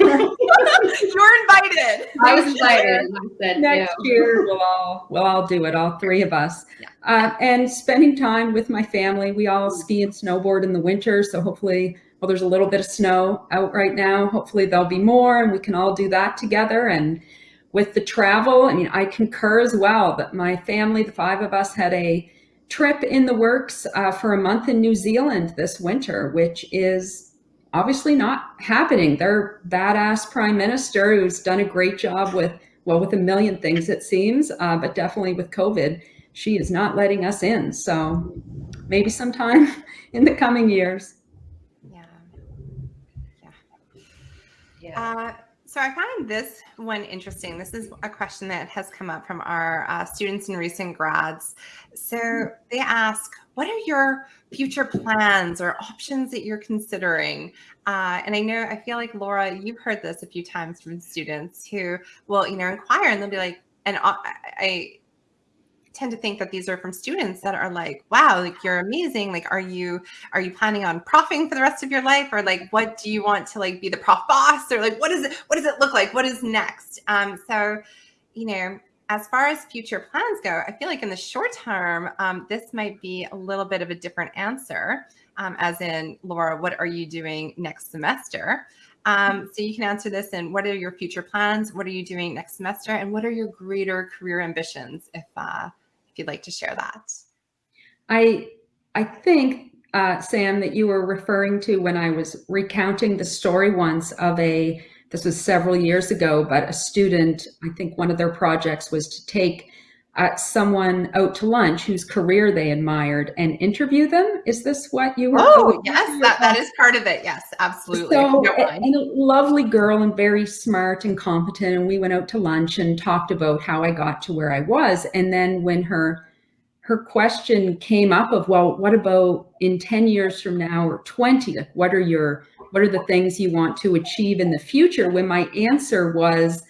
[laughs] You're invited. I was invited. Said, Next yeah. year we'll all we'll all do it. All three of us. Yeah. Uh, and spending time with my family. We all ski and snowboard in the winter, so hopefully, well, there's a little bit of snow out right now. Hopefully, there'll be more, and we can all do that together. And with the travel, I mean, I concur as well that my family, the five of us, had a trip in the works uh, for a month in New Zealand this winter, which is obviously not happening. Their badass prime minister, who's done a great job with, well, with a million things, it seems, uh, but definitely with COVID, she is not letting us in. So maybe sometime [laughs] in the coming years. Yeah. Yeah. Yeah. Uh, so I find this one interesting. This is a question that has come up from our uh, students and recent grads. So they ask, what are your future plans or options that you're considering? Uh, and I know, I feel like Laura, you've heard this a few times from students who will, you know, inquire and they'll be like, and I, I tend to think that these are from students that are like, wow, like you're amazing. Like, are you are you planning on profing for the rest of your life? Or like what do you want to like be the prof boss? Or like what is it, what does it look like? What is next? Um, so, you know, as far as future plans go, I feel like in the short term, um, this might be a little bit of a different answer. Um, as in, Laura, what are you doing next semester? Um, so you can answer this in what are your future plans? What are you doing next semester? And what are your greater career ambitions if uh, you'd like to share that. I I think uh, Sam that you were referring to when I was recounting the story once of a this was several years ago, but a student I think one of their projects was to take uh, someone out to lunch whose career they admired and interview them. Is this what you were? Oh, yes, that, that is part of it. Yes, absolutely. So, and a lovely girl and very smart and competent. And we went out to lunch and talked about how I got to where I was. And then when her her question came up of, well, what about in 10 years from now or 20? Like, what are your what are the things you want to achieve in the future? When my answer was,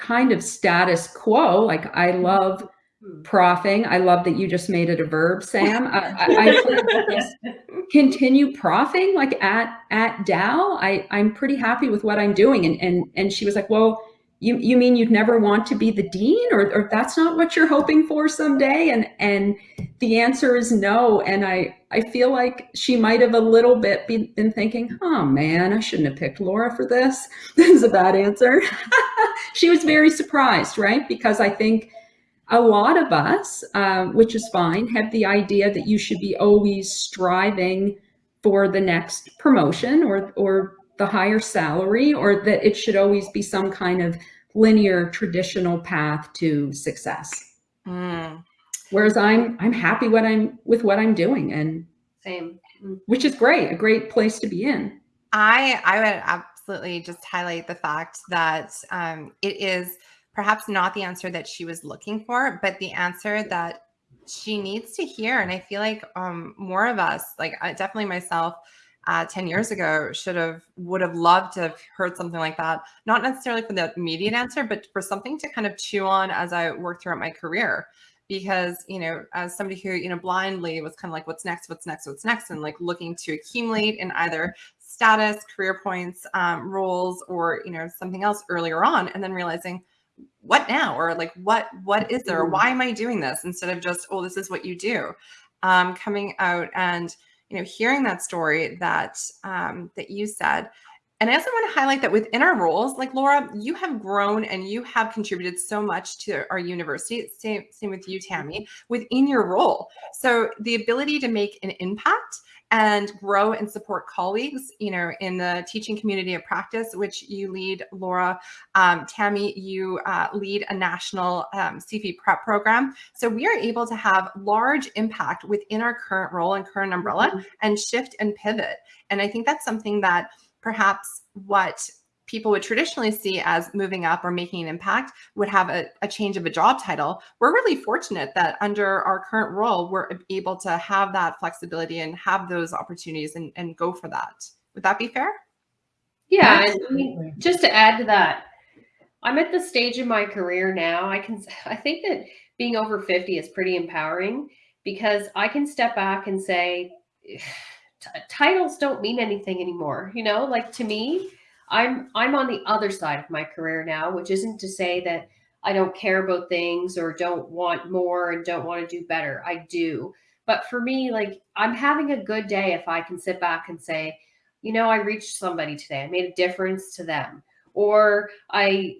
kind of status quo. Like I love Hmm. Profing. I love that you just made it a verb, [laughs] Sam. I, I, I continue profing like at at Dal. I I'm pretty happy with what I'm doing. And and and she was like, well, you you mean you'd never want to be the dean, or or that's not what you're hoping for someday? And and the answer is no. And I I feel like she might have a little bit been thinking, oh man, I shouldn't have picked Laura for this. [laughs] This is a bad answer. [laughs] she was very surprised, right? Because I think a lot of us, uh, which is fine, have the idea that you should be always striving for the next promotion or, or the higher salary, or that it should always be some kind of linear traditional path to success. Mm. Whereas I'm I'm happy what I'm with what I'm doing and same, which is great, a great place to be in. I I would absolutely just highlight the fact that um, it is perhaps not the answer that she was looking for, but the answer that she needs to hear. And I feel like um, more of us, like I, definitely myself, uh, 10 years ago should have would have loved to have heard something like that. Not necessarily for the immediate answer but for something to kind of chew on as i work throughout my career. Because you know as somebody who you know blindly was kind of like what's next? What's next? What's next? and like looking to accumulate in either status career points um, roles or you know something else earlier on and then realizing what now? or like what what is there? Mm-hmm. why am i doing this? instead of just oh this is what you do. Um, coming out and you know hearing that story that um, that you said and I also want to highlight that within our roles, like Laura, you have grown and you have contributed so much to our university. Same, same with you, Tammy, within your role. So the ability to make an impact and grow and support colleagues, you know, in the teaching community of practice, which you lead, Laura. Um, Tammy, you uh, lead a national um, CFE prep program. So we are able to have large impact within our current role and current umbrella mm -hmm. and shift and pivot. And I think that's something that perhaps what people would traditionally see as moving up or making an impact would have a, a, change of a job title. We're really fortunate that under our current role, we're able to have that flexibility and have those opportunities and, and go for that. Would that be fair? Yeah, and just to add to that, I'm at the stage in my career now. I can, I think that being over 50 is pretty empowering because I can step back and say, titles don't mean anything anymore. You know, like to me, I'm I'm on the other side of my career now, which isn't to say that I don't care about things or don't want more and don't want to do better. I do. But for me, like I'm having a good day if I can sit back and say, you know, I reached somebody today. I made a difference to them. Or I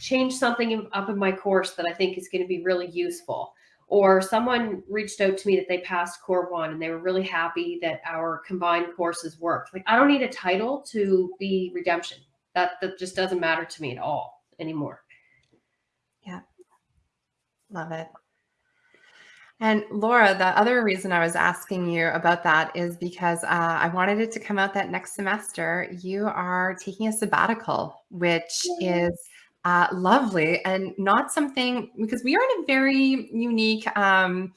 changed something up in my course that I think is going to be really useful or someone reached out to me that they passed core one and they were really happy that our combined courses worked. Like i don't need a title to be redemption. That that just doesn't matter to me at all anymore. Yeah. Love it. And Laura, the other reason I was asking you about that is because uh, I wanted it to come out that next semester you are taking a sabbatical, which is uh, lovely and not something because we are in a very unique um,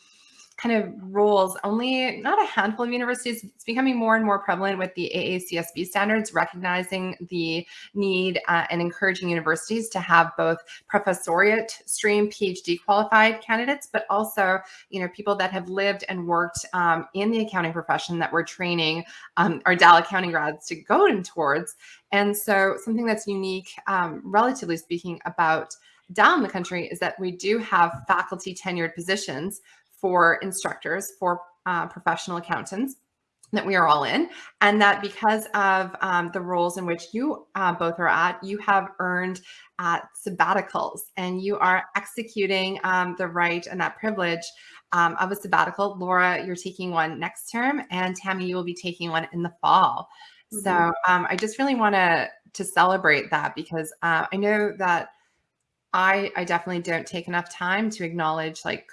kind of roles. Only not a handful of universities. It's becoming more and more prevalent with the AACSB standards, recognizing the need uh, and encouraging universities to have both professoriate stream PhD qualified candidates, but also, you know, people that have lived and worked um, in the accounting profession that we're training um, our Dal accounting grads to go in towards. And so something that's unique, um, relatively speaking, about down the country is that we do have faculty tenured positions for instructors, for uh, professional accountants that we are all in and that because of um, the roles in which you uh, both are at you have earned uh, sabbaticals and you are executing um, the right and that privilege um, of a sabbatical laura you're taking one next term and tammy you will be taking one in the fall mm -hmm. so um, i just really want to to celebrate that because uh, i know that I, I definitely don't take enough time to acknowledge like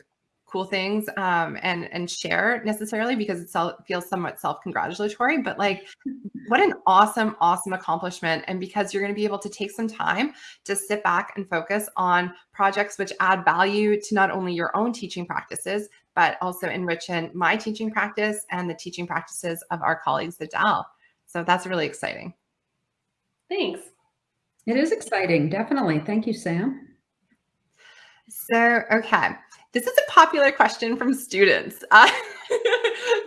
cool things um, and and share necessarily because it feels somewhat self-congratulatory but like [laughs] what an awesome awesome accomplishment and because you're going to be able to take some time to sit back and focus on projects which add value to not only your own teaching practices but also enrich in my teaching practice and the teaching practices of our colleagues at Dal. So that's really exciting. Thanks. It is exciting, definitely. Thank you, Sam. So, okay. This is a popular question from students. [laughs] Uh,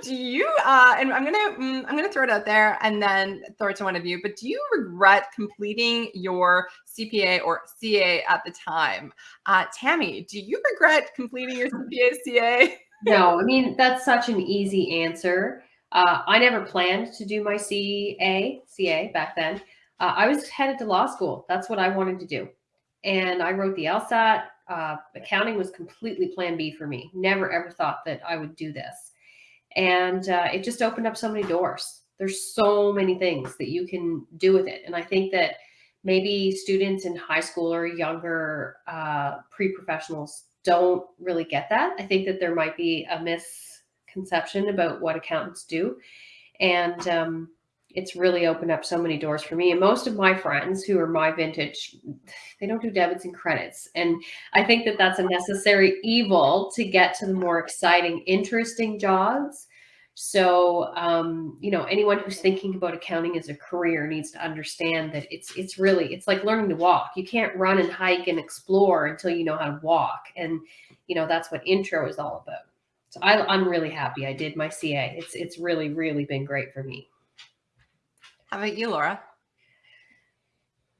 do you? Uh, and I'm gonna mm, I'm gonna throw it out there and then throw it to one of you. But do you regret completing your CPA or CA at the time? Uh, Tammy, do you regret completing your [laughs] CPA CA? no, I mean that's such an easy answer. Uh, I never planned to do my CA CA back then. Uh, I was headed to law school. That's what I wanted to do, and I wrote the LSAT uh, accounting was completely plan B for me. Never ever thought that I would do this. And uh, it just opened up so many doors. There's so many things that you can do with it. And I think that maybe students in high school or younger uh, pre-professionals don't really get that. I think that there might be a misconception about what accountants do. And um, it's really opened up so many doors for me. And most of my friends who are my vintage, they don't do debits and credits. And I think that that's a necessary evil to get to the more exciting, interesting jobs. So, um, you know, anyone who's thinking about accounting as a career needs to understand that it's it's really it's like learning to walk. You can't run and hike and explore until you know how to walk. And you know that's what intro is all about. So I, I'm really happy I did my CA. It's it's really really been great for me. How about you, Laura?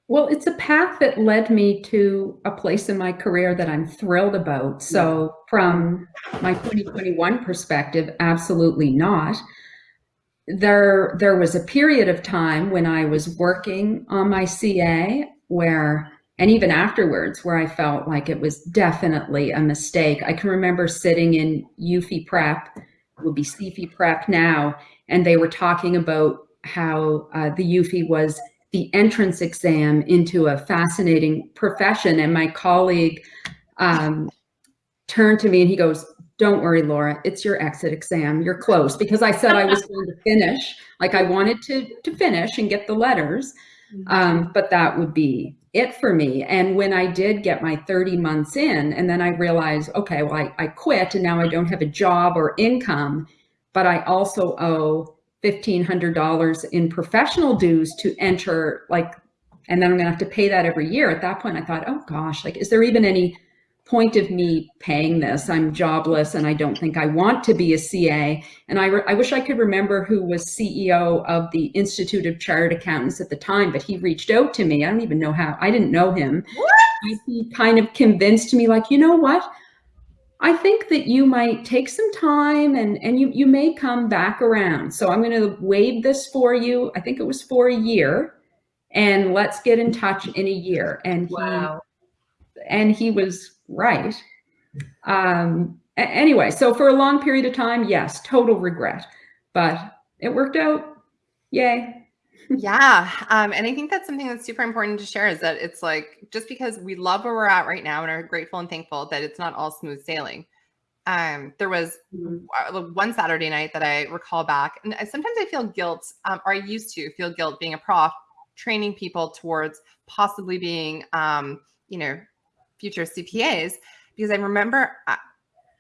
Well, it's a path that led me to a place in my career that I'm thrilled about. So, from my 2021 perspective, absolutely not. There, there was a period of time when I was working on my CA where, and even afterwards, where I felt like it was definitely a mistake. I can remember sitting in UFE prep, would be CFE prep now, and they were talking about how uh, the UFE was the entrance exam into a fascinating profession. And my colleague um, turned to me and he goes, don't worry, Laura, it's your exit exam. You're close because I said I was [laughs] going to finish. Like I wanted to, to finish and get the letters, mm-hmm. um, but that would be it for me. And when I did get my 30 months in, and then I realized, okay, well, I, I quit and now I don't have a job or income, but I also owe $1,500 in professional dues to enter like, and then I'm gonna have to pay that every year. At that point, I thought, oh gosh, like, is there even any point of me paying this? I'm jobless and I don't think I want to be a CA. And I, I wish I could remember who was CEO of the Institute of Chartered Accountants at the time, but he reached out to me. I don't even know how, I didn't know him. What? He kind of convinced me like, you know what? I think that you might take some time and, and you, you may come back around. So I'm going to waive this for you. I think it was for a year and let's get in touch in a year. And he, wow. and he was right. Um, anyway, so for a long period of time, yes, total regret, but it worked out. Yay yeah. Um, and I think that's something that's super important to share is that it's like just because we love where we're at right now and are grateful and thankful that it's not all smooth sailing. Um, there was mm-hmm. one Saturday night that I recall back, and sometimes I feel guilt, um, or I used to feel guilt being a prof, training people towards possibly being, um, you know, future CPAs, because I remember uh,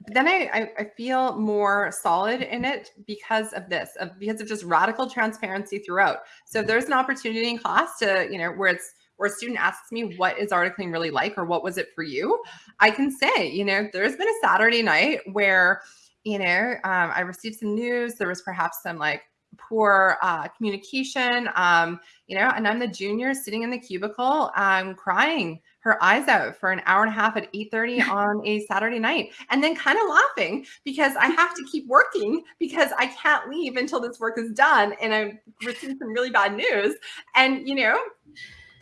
then I, I, I feel more solid in it because of this, of, because of just radical transparency throughout. So if there's an opportunity in class to, you know, where it's where a student asks me what is articling really like or what was it for you, I can say, you know, there's been a Saturday night where, you know, um, I received some news. There was perhaps some like poor uh, communication, um, you know, and I'm the junior sitting in the cubicle, I'm um, crying her eyes out for an hour and a half at 8.30 [laughs] on a Saturday night and then kind of laughing because I have to [laughs] keep working because I can't leave until this work is done. And I'm receiving some really bad news. And, you know,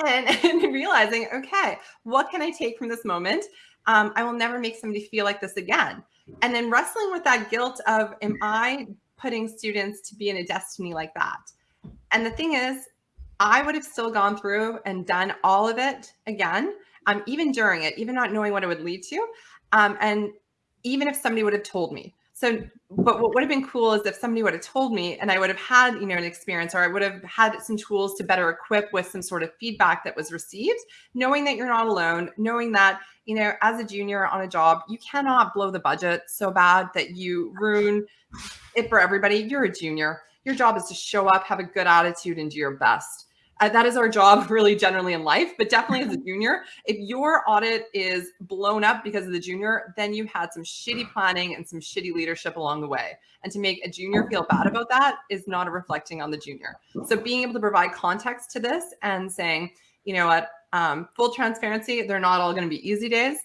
and, [laughs] and realizing, okay, what can I take from this moment? Um, I will never make somebody feel like this again. And then wrestling with that guilt of, am I putting students to be in a destiny like that? And the thing is, I would have still gone through and done all of it again um, even during it, even not knowing what it would lead to. Um, and even if somebody would have told me. So, but what would have been cool is if somebody would have told me and I would have had, you know, an experience or I would have had some tools to better equip with some sort of feedback that was received, knowing that you're not alone, knowing that, you know, as a junior on a job, you cannot blow the budget so bad that you ruin it for everybody. You're a junior. Your job is to show up, have a good attitude and do your best that is our job [laughs] really generally in life, but definitely as a [laughs] junior. If your audit is blown up because of the junior, then you had some shitty planning and some shitty leadership along the way. And to make a junior feel bad about that is not a reflecting on the junior. So being able to provide context to this and saying, you know what, um, full transparency, they're not all going to be easy days.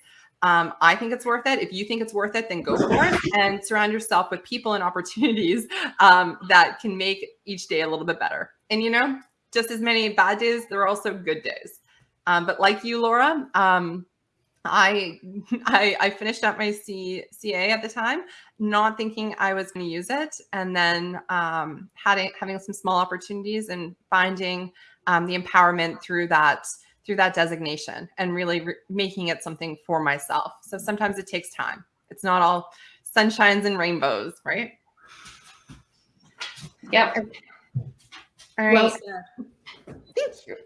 Um, I think it's worth it. If you think it's worth it, then go for it and surround yourself with people and opportunities um, that can make each day a little bit better. And you know, just as many bad days, there are also good days. Um, but like you, Laura, um, I, [laughs] I, I finished up my C, CA at the time, not thinking I was going to use it, and then um, having having some small opportunities and finding um, the empowerment through that through that designation and really re making it something for myself. So sometimes it takes time. It's not all sunshines and rainbows, right? Yep. All right. Well. Thank you.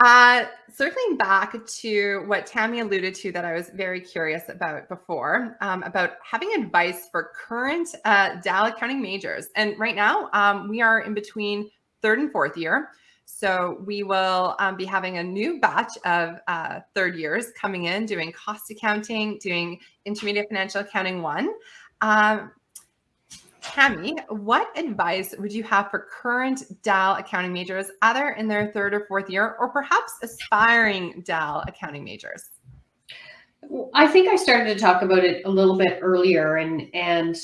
Uh, circling back to what Tammy alluded to that I was very curious about before, um, about having advice for current uh, DAL accounting majors. And right now um, we are in between third and fourth year. So we will um, be having a new batch of uh, third years coming in, doing cost accounting, doing intermediate financial accounting one. Um, Tammy, what advice would you have for current DAL accounting majors, either in their third or fourth year, or perhaps aspiring DAL accounting majors? I think I started to talk about it a little bit earlier, and and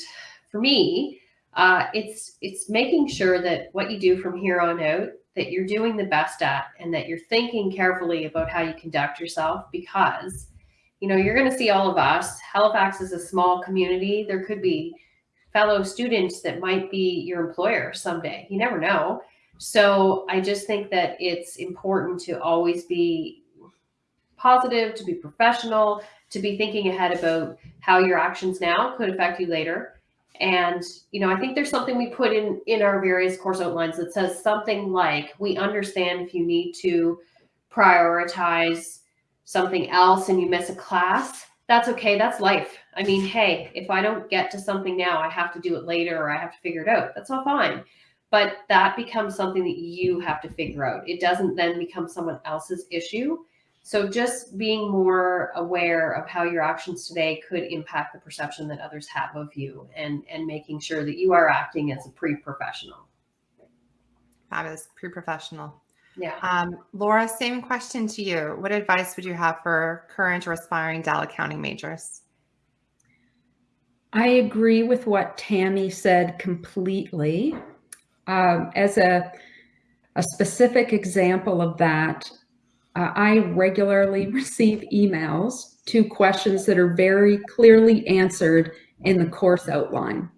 for me, uh, it's it's making sure that what you do from here on out that you're doing the best at, and that you're thinking carefully about how you conduct yourself, because you know you're going to see all of us. Halifax is a small community. There could be fellow students that might be your employer someday. You never know. So I just think that it's important to always be positive, to be professional, to be thinking ahead about how your actions now could affect you later. And, you know, I think there's something we put in in our various course outlines that says something like, we understand if you need to prioritize something else and you miss a class, that's okay. That's life. I mean, hey, if I don't get to something now, I have to do it later or I have to figure it out. That's all fine. But that becomes something that you have to figure out. It doesn't then become someone else's issue. So just being more aware of how your actions today could impact the perception that others have of you and, and making sure that you are acting as a pre-professional. Fabulous, pre-professional. Yeah. Um, Laura, same question to you. What advice would you have for current or aspiring DAL accounting majors? I agree with what Tammy said completely. Um, as a, a specific example of that, uh, I regularly [laughs] receive emails to questions that are very clearly answered in the course outline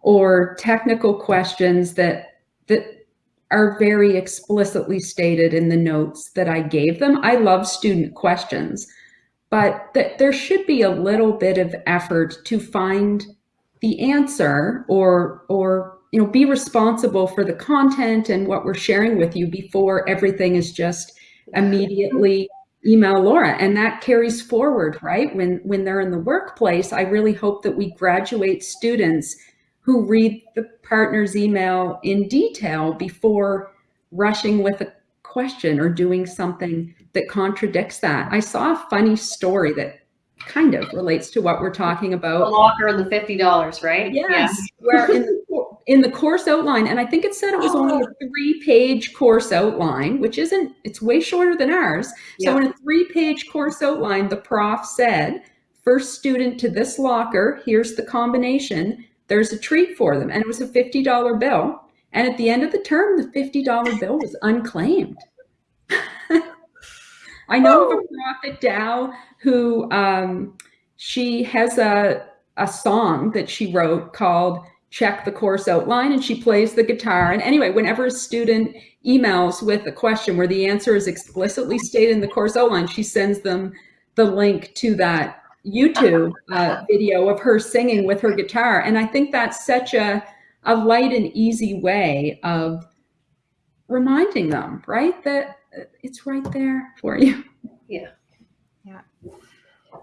or technical questions that that are very explicitly stated in the notes that I gave them. I love student questions, but th there should be a little bit of effort to find the answer or, or you know, be responsible for the content and what we're sharing with you before everything is just immediately email Laura. And that carries forward, right? When, when they're in the workplace, I really hope that we graduate students who read the partner's email in detail before rushing with a question or doing something that contradicts that. I saw a funny story that kind of relates to what we're talking about. The locker and the $50, right? Yes, yeah. where in the, in the course outline, and I think it said it was only a [gasps] three page course outline, which isn't, it's way shorter than ours. Yeah. So in a three page course outline, the prof said, first student to this locker, here's the combination there's a treat for them. And it was a $50 bill. And at the end of the term, the $50 bill was unclaimed. [laughs] I know of a prophet Dal who um, she has a, a song that she wrote called Check the Course Outline, and she plays the guitar. And anyway, whenever a student emails with a question where the answer is explicitly stated in the course outline, she sends them the link to that YouTube [laughs] uh, video of her singing with her guitar. And I think that's such a, a light and easy way of reminding them, right? That it's right there for you. Yeah. Yeah.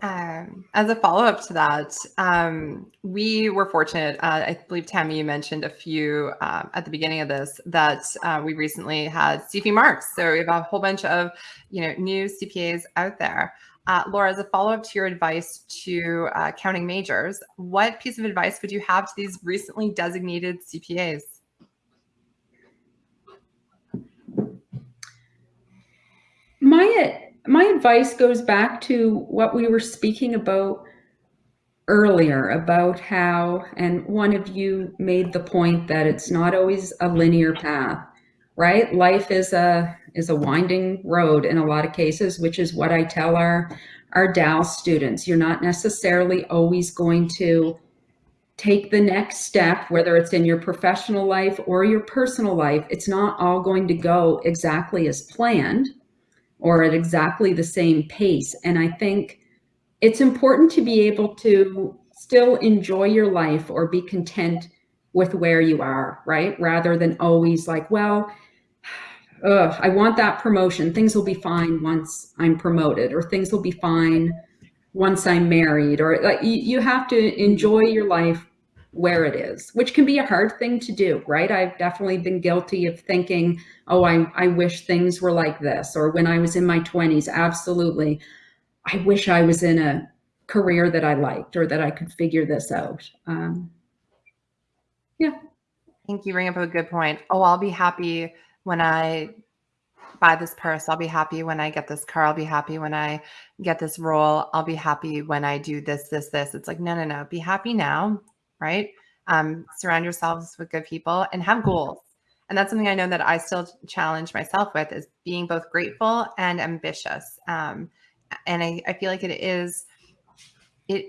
Um, as a follow up to that, um, we were fortunate. Uh, I believe Tammy, you mentioned a few um, at the beginning of this that uh, we recently had CP marks. So we have a whole bunch of you know new CPAs out there. Uh, Laura, as a follow up to your advice to uh, counting majors, what piece of advice would you have to these recently designated CPAs? My my advice goes back to what we were speaking about earlier about how, and one of you made the point that it's not always a linear path, right? Life is a is a winding road in a lot of cases, which is what I tell our our DAL students. You're not necessarily always going to take the next step, whether it's in your professional life or your personal life. It's not all going to go exactly as planned or at exactly the same pace. And I think it's important to be able to still enjoy your life or be content with where you are, right? Rather than always like, well, ugh, I want that promotion. Things will be fine once I'm promoted, or things will be fine once I'm married, or like you, have to enjoy your life where it is, which can be a hard thing to do, right? I've definitely been guilty of thinking, oh, I, I wish things were like this. Or when I was in my 20s, absolutely, I wish I was in a career that I liked or that I could figure this out. Um, yeah. I think you bring up a good point. Oh, I'll be happy when I buy this purse. I'll be happy when I get this car. I'll be happy when I get this role. I'll be happy when I do this, this, this. It's like, no, no, no. Be happy now right? Um, surround yourselves with good people and have goals. And that's something I know that I still challenge myself with is being both grateful and ambitious. Um, and I, I feel like it is, it,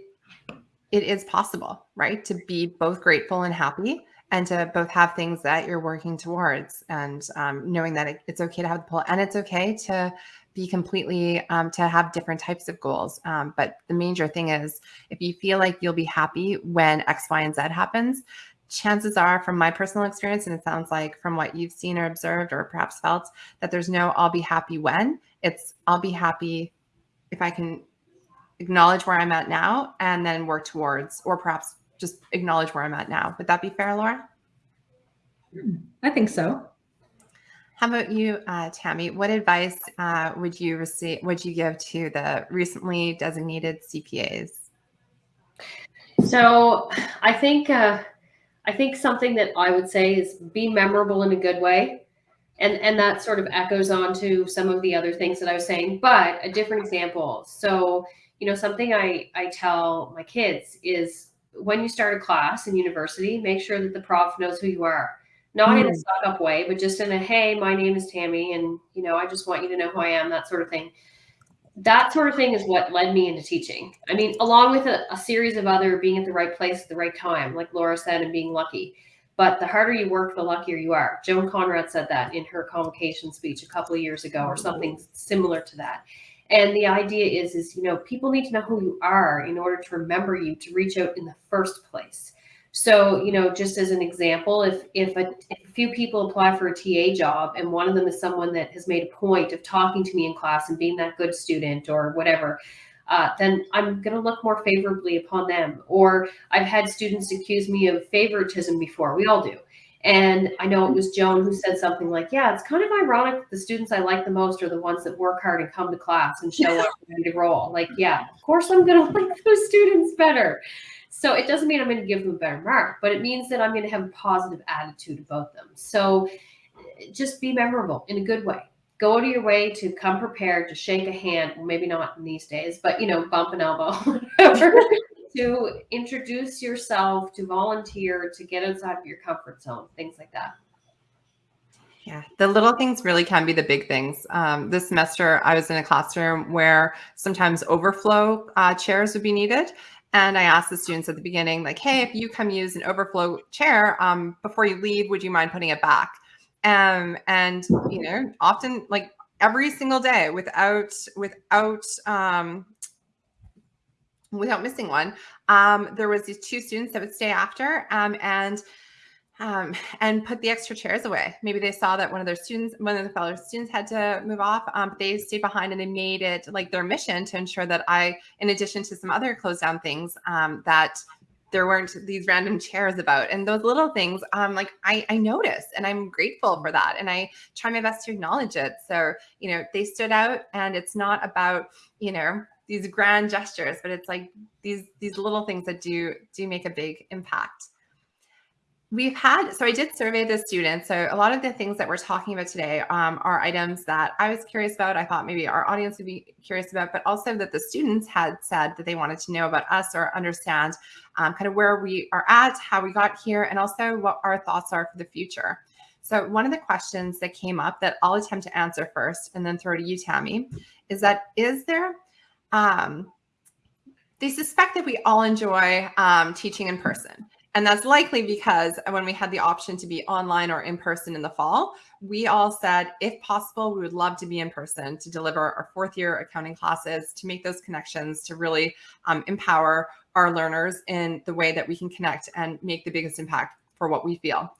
it is possible, right? To be both grateful and happy and to both have things that you're working towards and um, knowing that it, it's okay to have the pull and it's okay to be completely um, to have different types of goals. Um, but the major thing is if you feel like you'll be happy when X, Y, and Z happens, chances are from my personal experience, and it sounds like from what you've seen or observed or perhaps felt that there's no I'll be happy when it's I'll be happy if I can acknowledge where I'm at now and then work towards, or perhaps just acknowledge where I'm at now. Would that be fair, Laura? I think so. How about you, uh, Tammy? What advice uh, would you receive? Would you give to the recently designated CPAs? So, I think uh, I think something that I would say is be memorable in a good way, and and that sort of echoes on to some of the other things that I was saying, but a different example. So, you know, something I I tell my kids is when you start a class in university, make sure that the prof knows who you are not mm. in a hmm. suck up way, but just in a hey, my name is Tammy, and you know, I just want you to know who I am, that sort of thing. That sort of thing is what led me into teaching. I mean, along with a, a series of other being at the right place at the right time, like Laura said, and being lucky. But the harder you work, the luckier you are. Joan Conrad said that in her convocation speech a couple of years ago, or something similar to that. And the idea is, is you know, people need to know who you are in order to remember you to reach out in the first place. So, you know, just as an example, if if a, if a, few people apply for a TA job and one of them is someone that has made a point of talking to me in class and being that good student or whatever, uh, then I'm going to look more favorably upon them. Or I've had students accuse me of favoritism before. We all do. And I know it was Joan who said something like, yeah, it's kind of ironic that the students I like the most are the ones that work hard and come to class and show up ready to roll. Like, yeah, of course I'm going [laughs] to like those students better. So it doesn't mean I'm going to give them a better mark, but it means that I'm going to have a positive attitude about them. So just be memorable in a good way. Go to your way to come prepared to shake a hand. Maybe not in these days, but you know, bump an elbow. [laughs] to introduce yourself, to volunteer, to get outside of your comfort zone, things like that. Yeah, the little things really can be the big things. Um, this semester, I was in a classroom where sometimes overflow uh, chairs would be needed. And I asked the students at the beginning, like, hey, if you come use an overflow chair, um, before you leave, would you mind putting it back? Um, and, you know, often like every single day without, without, um, without missing one, um, there was these two students that would stay after um, and um, and put the extra chairs away. Maybe they saw that one of their students, one of the fellow students had to move off. Um, they stayed behind and they made it like their mission to ensure that I, in addition to some other closed down things, um, that there weren't these random chairs about and those little things um like I, I notice and i'm grateful for that and i try my best to acknowledge it so you know they stood out and it's not about you know these grand gestures but it's like these these little things that do do make a big impact. We've had so i did survey the students. So a lot of the things that we're talking about today um, are items that i was curious about i thought maybe our audience would be curious about but also that the students had said that they wanted to know about us or understand um, kind of where we are at how we got here and also what our thoughts are for the future. So one of the questions that came up that i'll attempt to answer first and then throw to you tammy is that is there um, they suspect that we all enjoy um, teaching in person and that's likely because when we had the option to be online or in person in the fall, we all said, if possible, we would love to be in person to deliver our fourth year accounting classes, to make those connections, to really um, empower our learners in the way that we can connect and make the biggest impact for what we feel.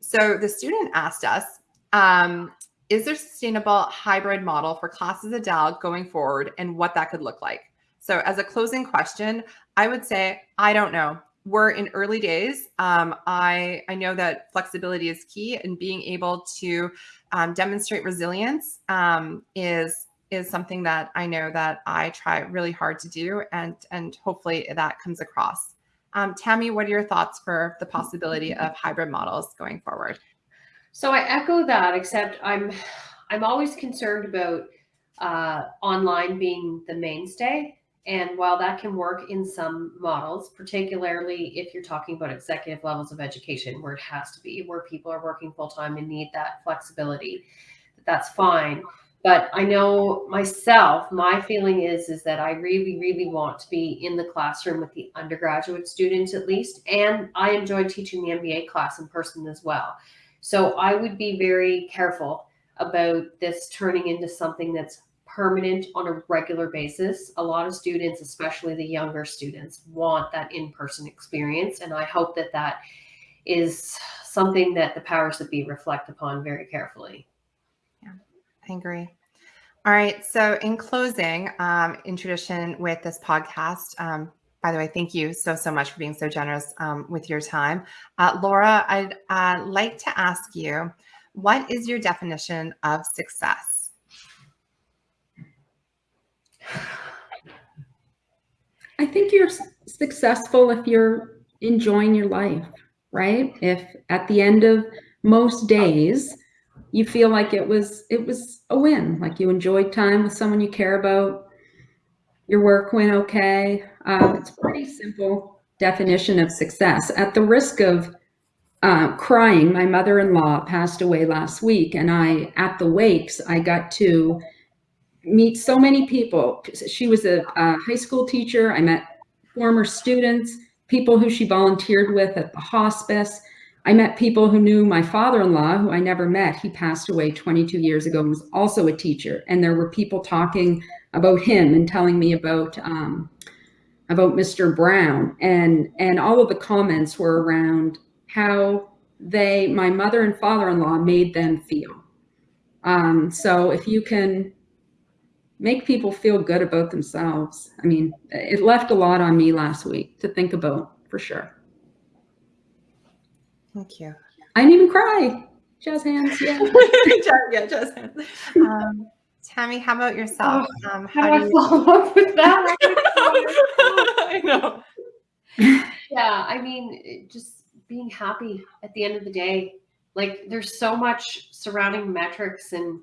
So the student asked us, um, is there sustainable hybrid model for classes at Dal going forward and what that could look like? So as a closing question, I would say, I don't know we're in early days. Um, I, I know that flexibility is key and being able to um, demonstrate resilience um, is is something that I know that I try really hard to do and and hopefully that comes across. Um, Tammy, what are your thoughts for the possibility of hybrid models going forward? So I echo that, except I'm I'm always concerned about uh, online being the mainstay. And while that can work in some models, particularly if you're talking about executive levels of education where it has to be, where people are working full time and need that flexibility, that's fine. But I know myself, my feeling is is that I really, really want to be in the classroom with the undergraduate students at least. And I enjoy teaching the MBA class in person as well. So I would be very careful about this turning into something that's permanent on a regular basis. A lot of students, especially the younger students, want that in-person experience. And I hope that that is something that the powers that be reflect upon very carefully. Yeah, I agree. All right. So in closing, um, in tradition with this podcast, um, by the way, thank you so, so much for being so generous um, with your time. Uh, Laura, I'd uh, like to ask you, what is your definition of success? I think you're successful if you're enjoying your life, right? If at the end of most days you feel like it was it was a win, like you enjoyed time with someone you care about, your work went okay. Um, it's pretty simple definition of success. At the risk of uh, crying, my mother-in-law passed away last week, and I at the wakes I got to meet so many people. She was a, a, high school teacher. I met former students, people who she volunteered with at the hospice. I met people who knew my father-in-law, who I never met. He passed away 22 years ago and was also a teacher. And there were people talking about him and telling me about um, about Mr. Brown. And, and all of the comments were around how they, my mother and father-in-law made them feel. Um, so if you can make people feel good about themselves. I mean, it left a lot on me last week to think about for sure. Thank you. I didn't even cry. Jazz hands. Yeah. [laughs] yeah, jazz hands. [laughs] Um, Tammy, how about yourself? Oh, um, how, how do, [laughs] do you follow up with that? [laughs] I know. Yeah, I mean, just being happy at the end of the day. Like, there's so much surrounding metrics and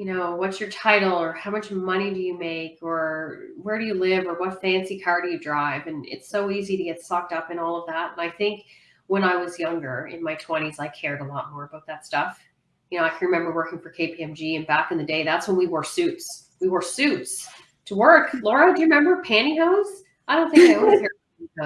you know, what's your title or how much money do you make or where do you live or what fancy car do you drive? And it's so easy to get sucked up in all of that. And I think when I was younger in my 20s, I cared a lot more about that stuff. You know, I can remember working for KPMG and back in the day, that's when we wore suits. We wore suits to work. Laura, do you remember pantyhose? I don't think I own a pair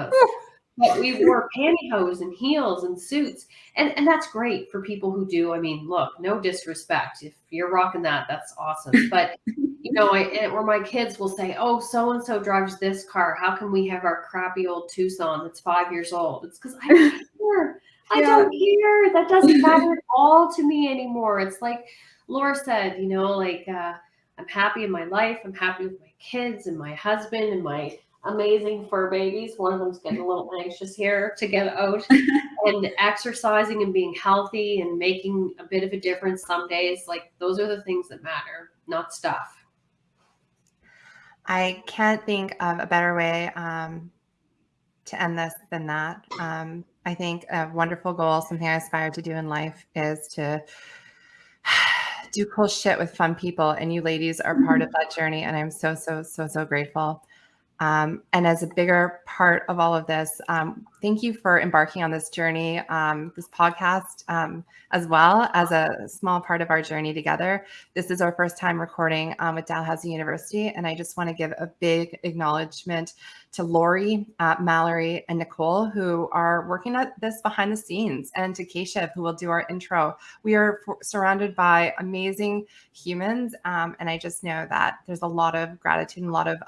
of pantyhose [laughs] but we wore pantyhose and heels and suits. And, and that's great for people who do. I mean, look, no disrespect. If you're rocking that, that's awesome. [laughs] But, you know, I, or my kids will say, oh, so-and-so drives this car. How can we have our crappy old Tucson that's five years old? It's because I don't care. I don't care. That doesn't matter at all to me anymore. It's like Laura said, you know, like uh, I'm happy in my life. I'm happy with my kids and my husband and my amazing fur babies. One of them's getting a little anxious here to get out. [laughs] and exercising and being healthy and making a bit of a difference some days, like those are the things that matter, not stuff. I can't think of a better way um, to end this than that. Um, I think a wonderful goal, something I aspire to do in life, is to [sighs] do cool shit with fun people. And you ladies are part of that journey. And I'm so, so, so, so grateful. Um, and as a bigger part of all of this, um, thank you for embarking on this journey, um, this podcast, um, as well as a small part of our journey together. This is our first time recording um, with Dalhousie University, and I just want to give a big acknowledgement to Lori, uh, Mallory, and Nicole, who are working at this behind the scenes, and to Keshav, who will do our intro. We are surrounded by amazing humans, um, and I just know that there's a lot of gratitude and a lot of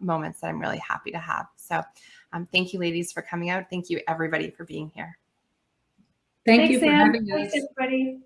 moments that I'm really happy to have. So um, thank you, ladies, for coming out. Thank you, everybody, for being here. Thank Thanks, you for Sam. having us. Thanks, everybody.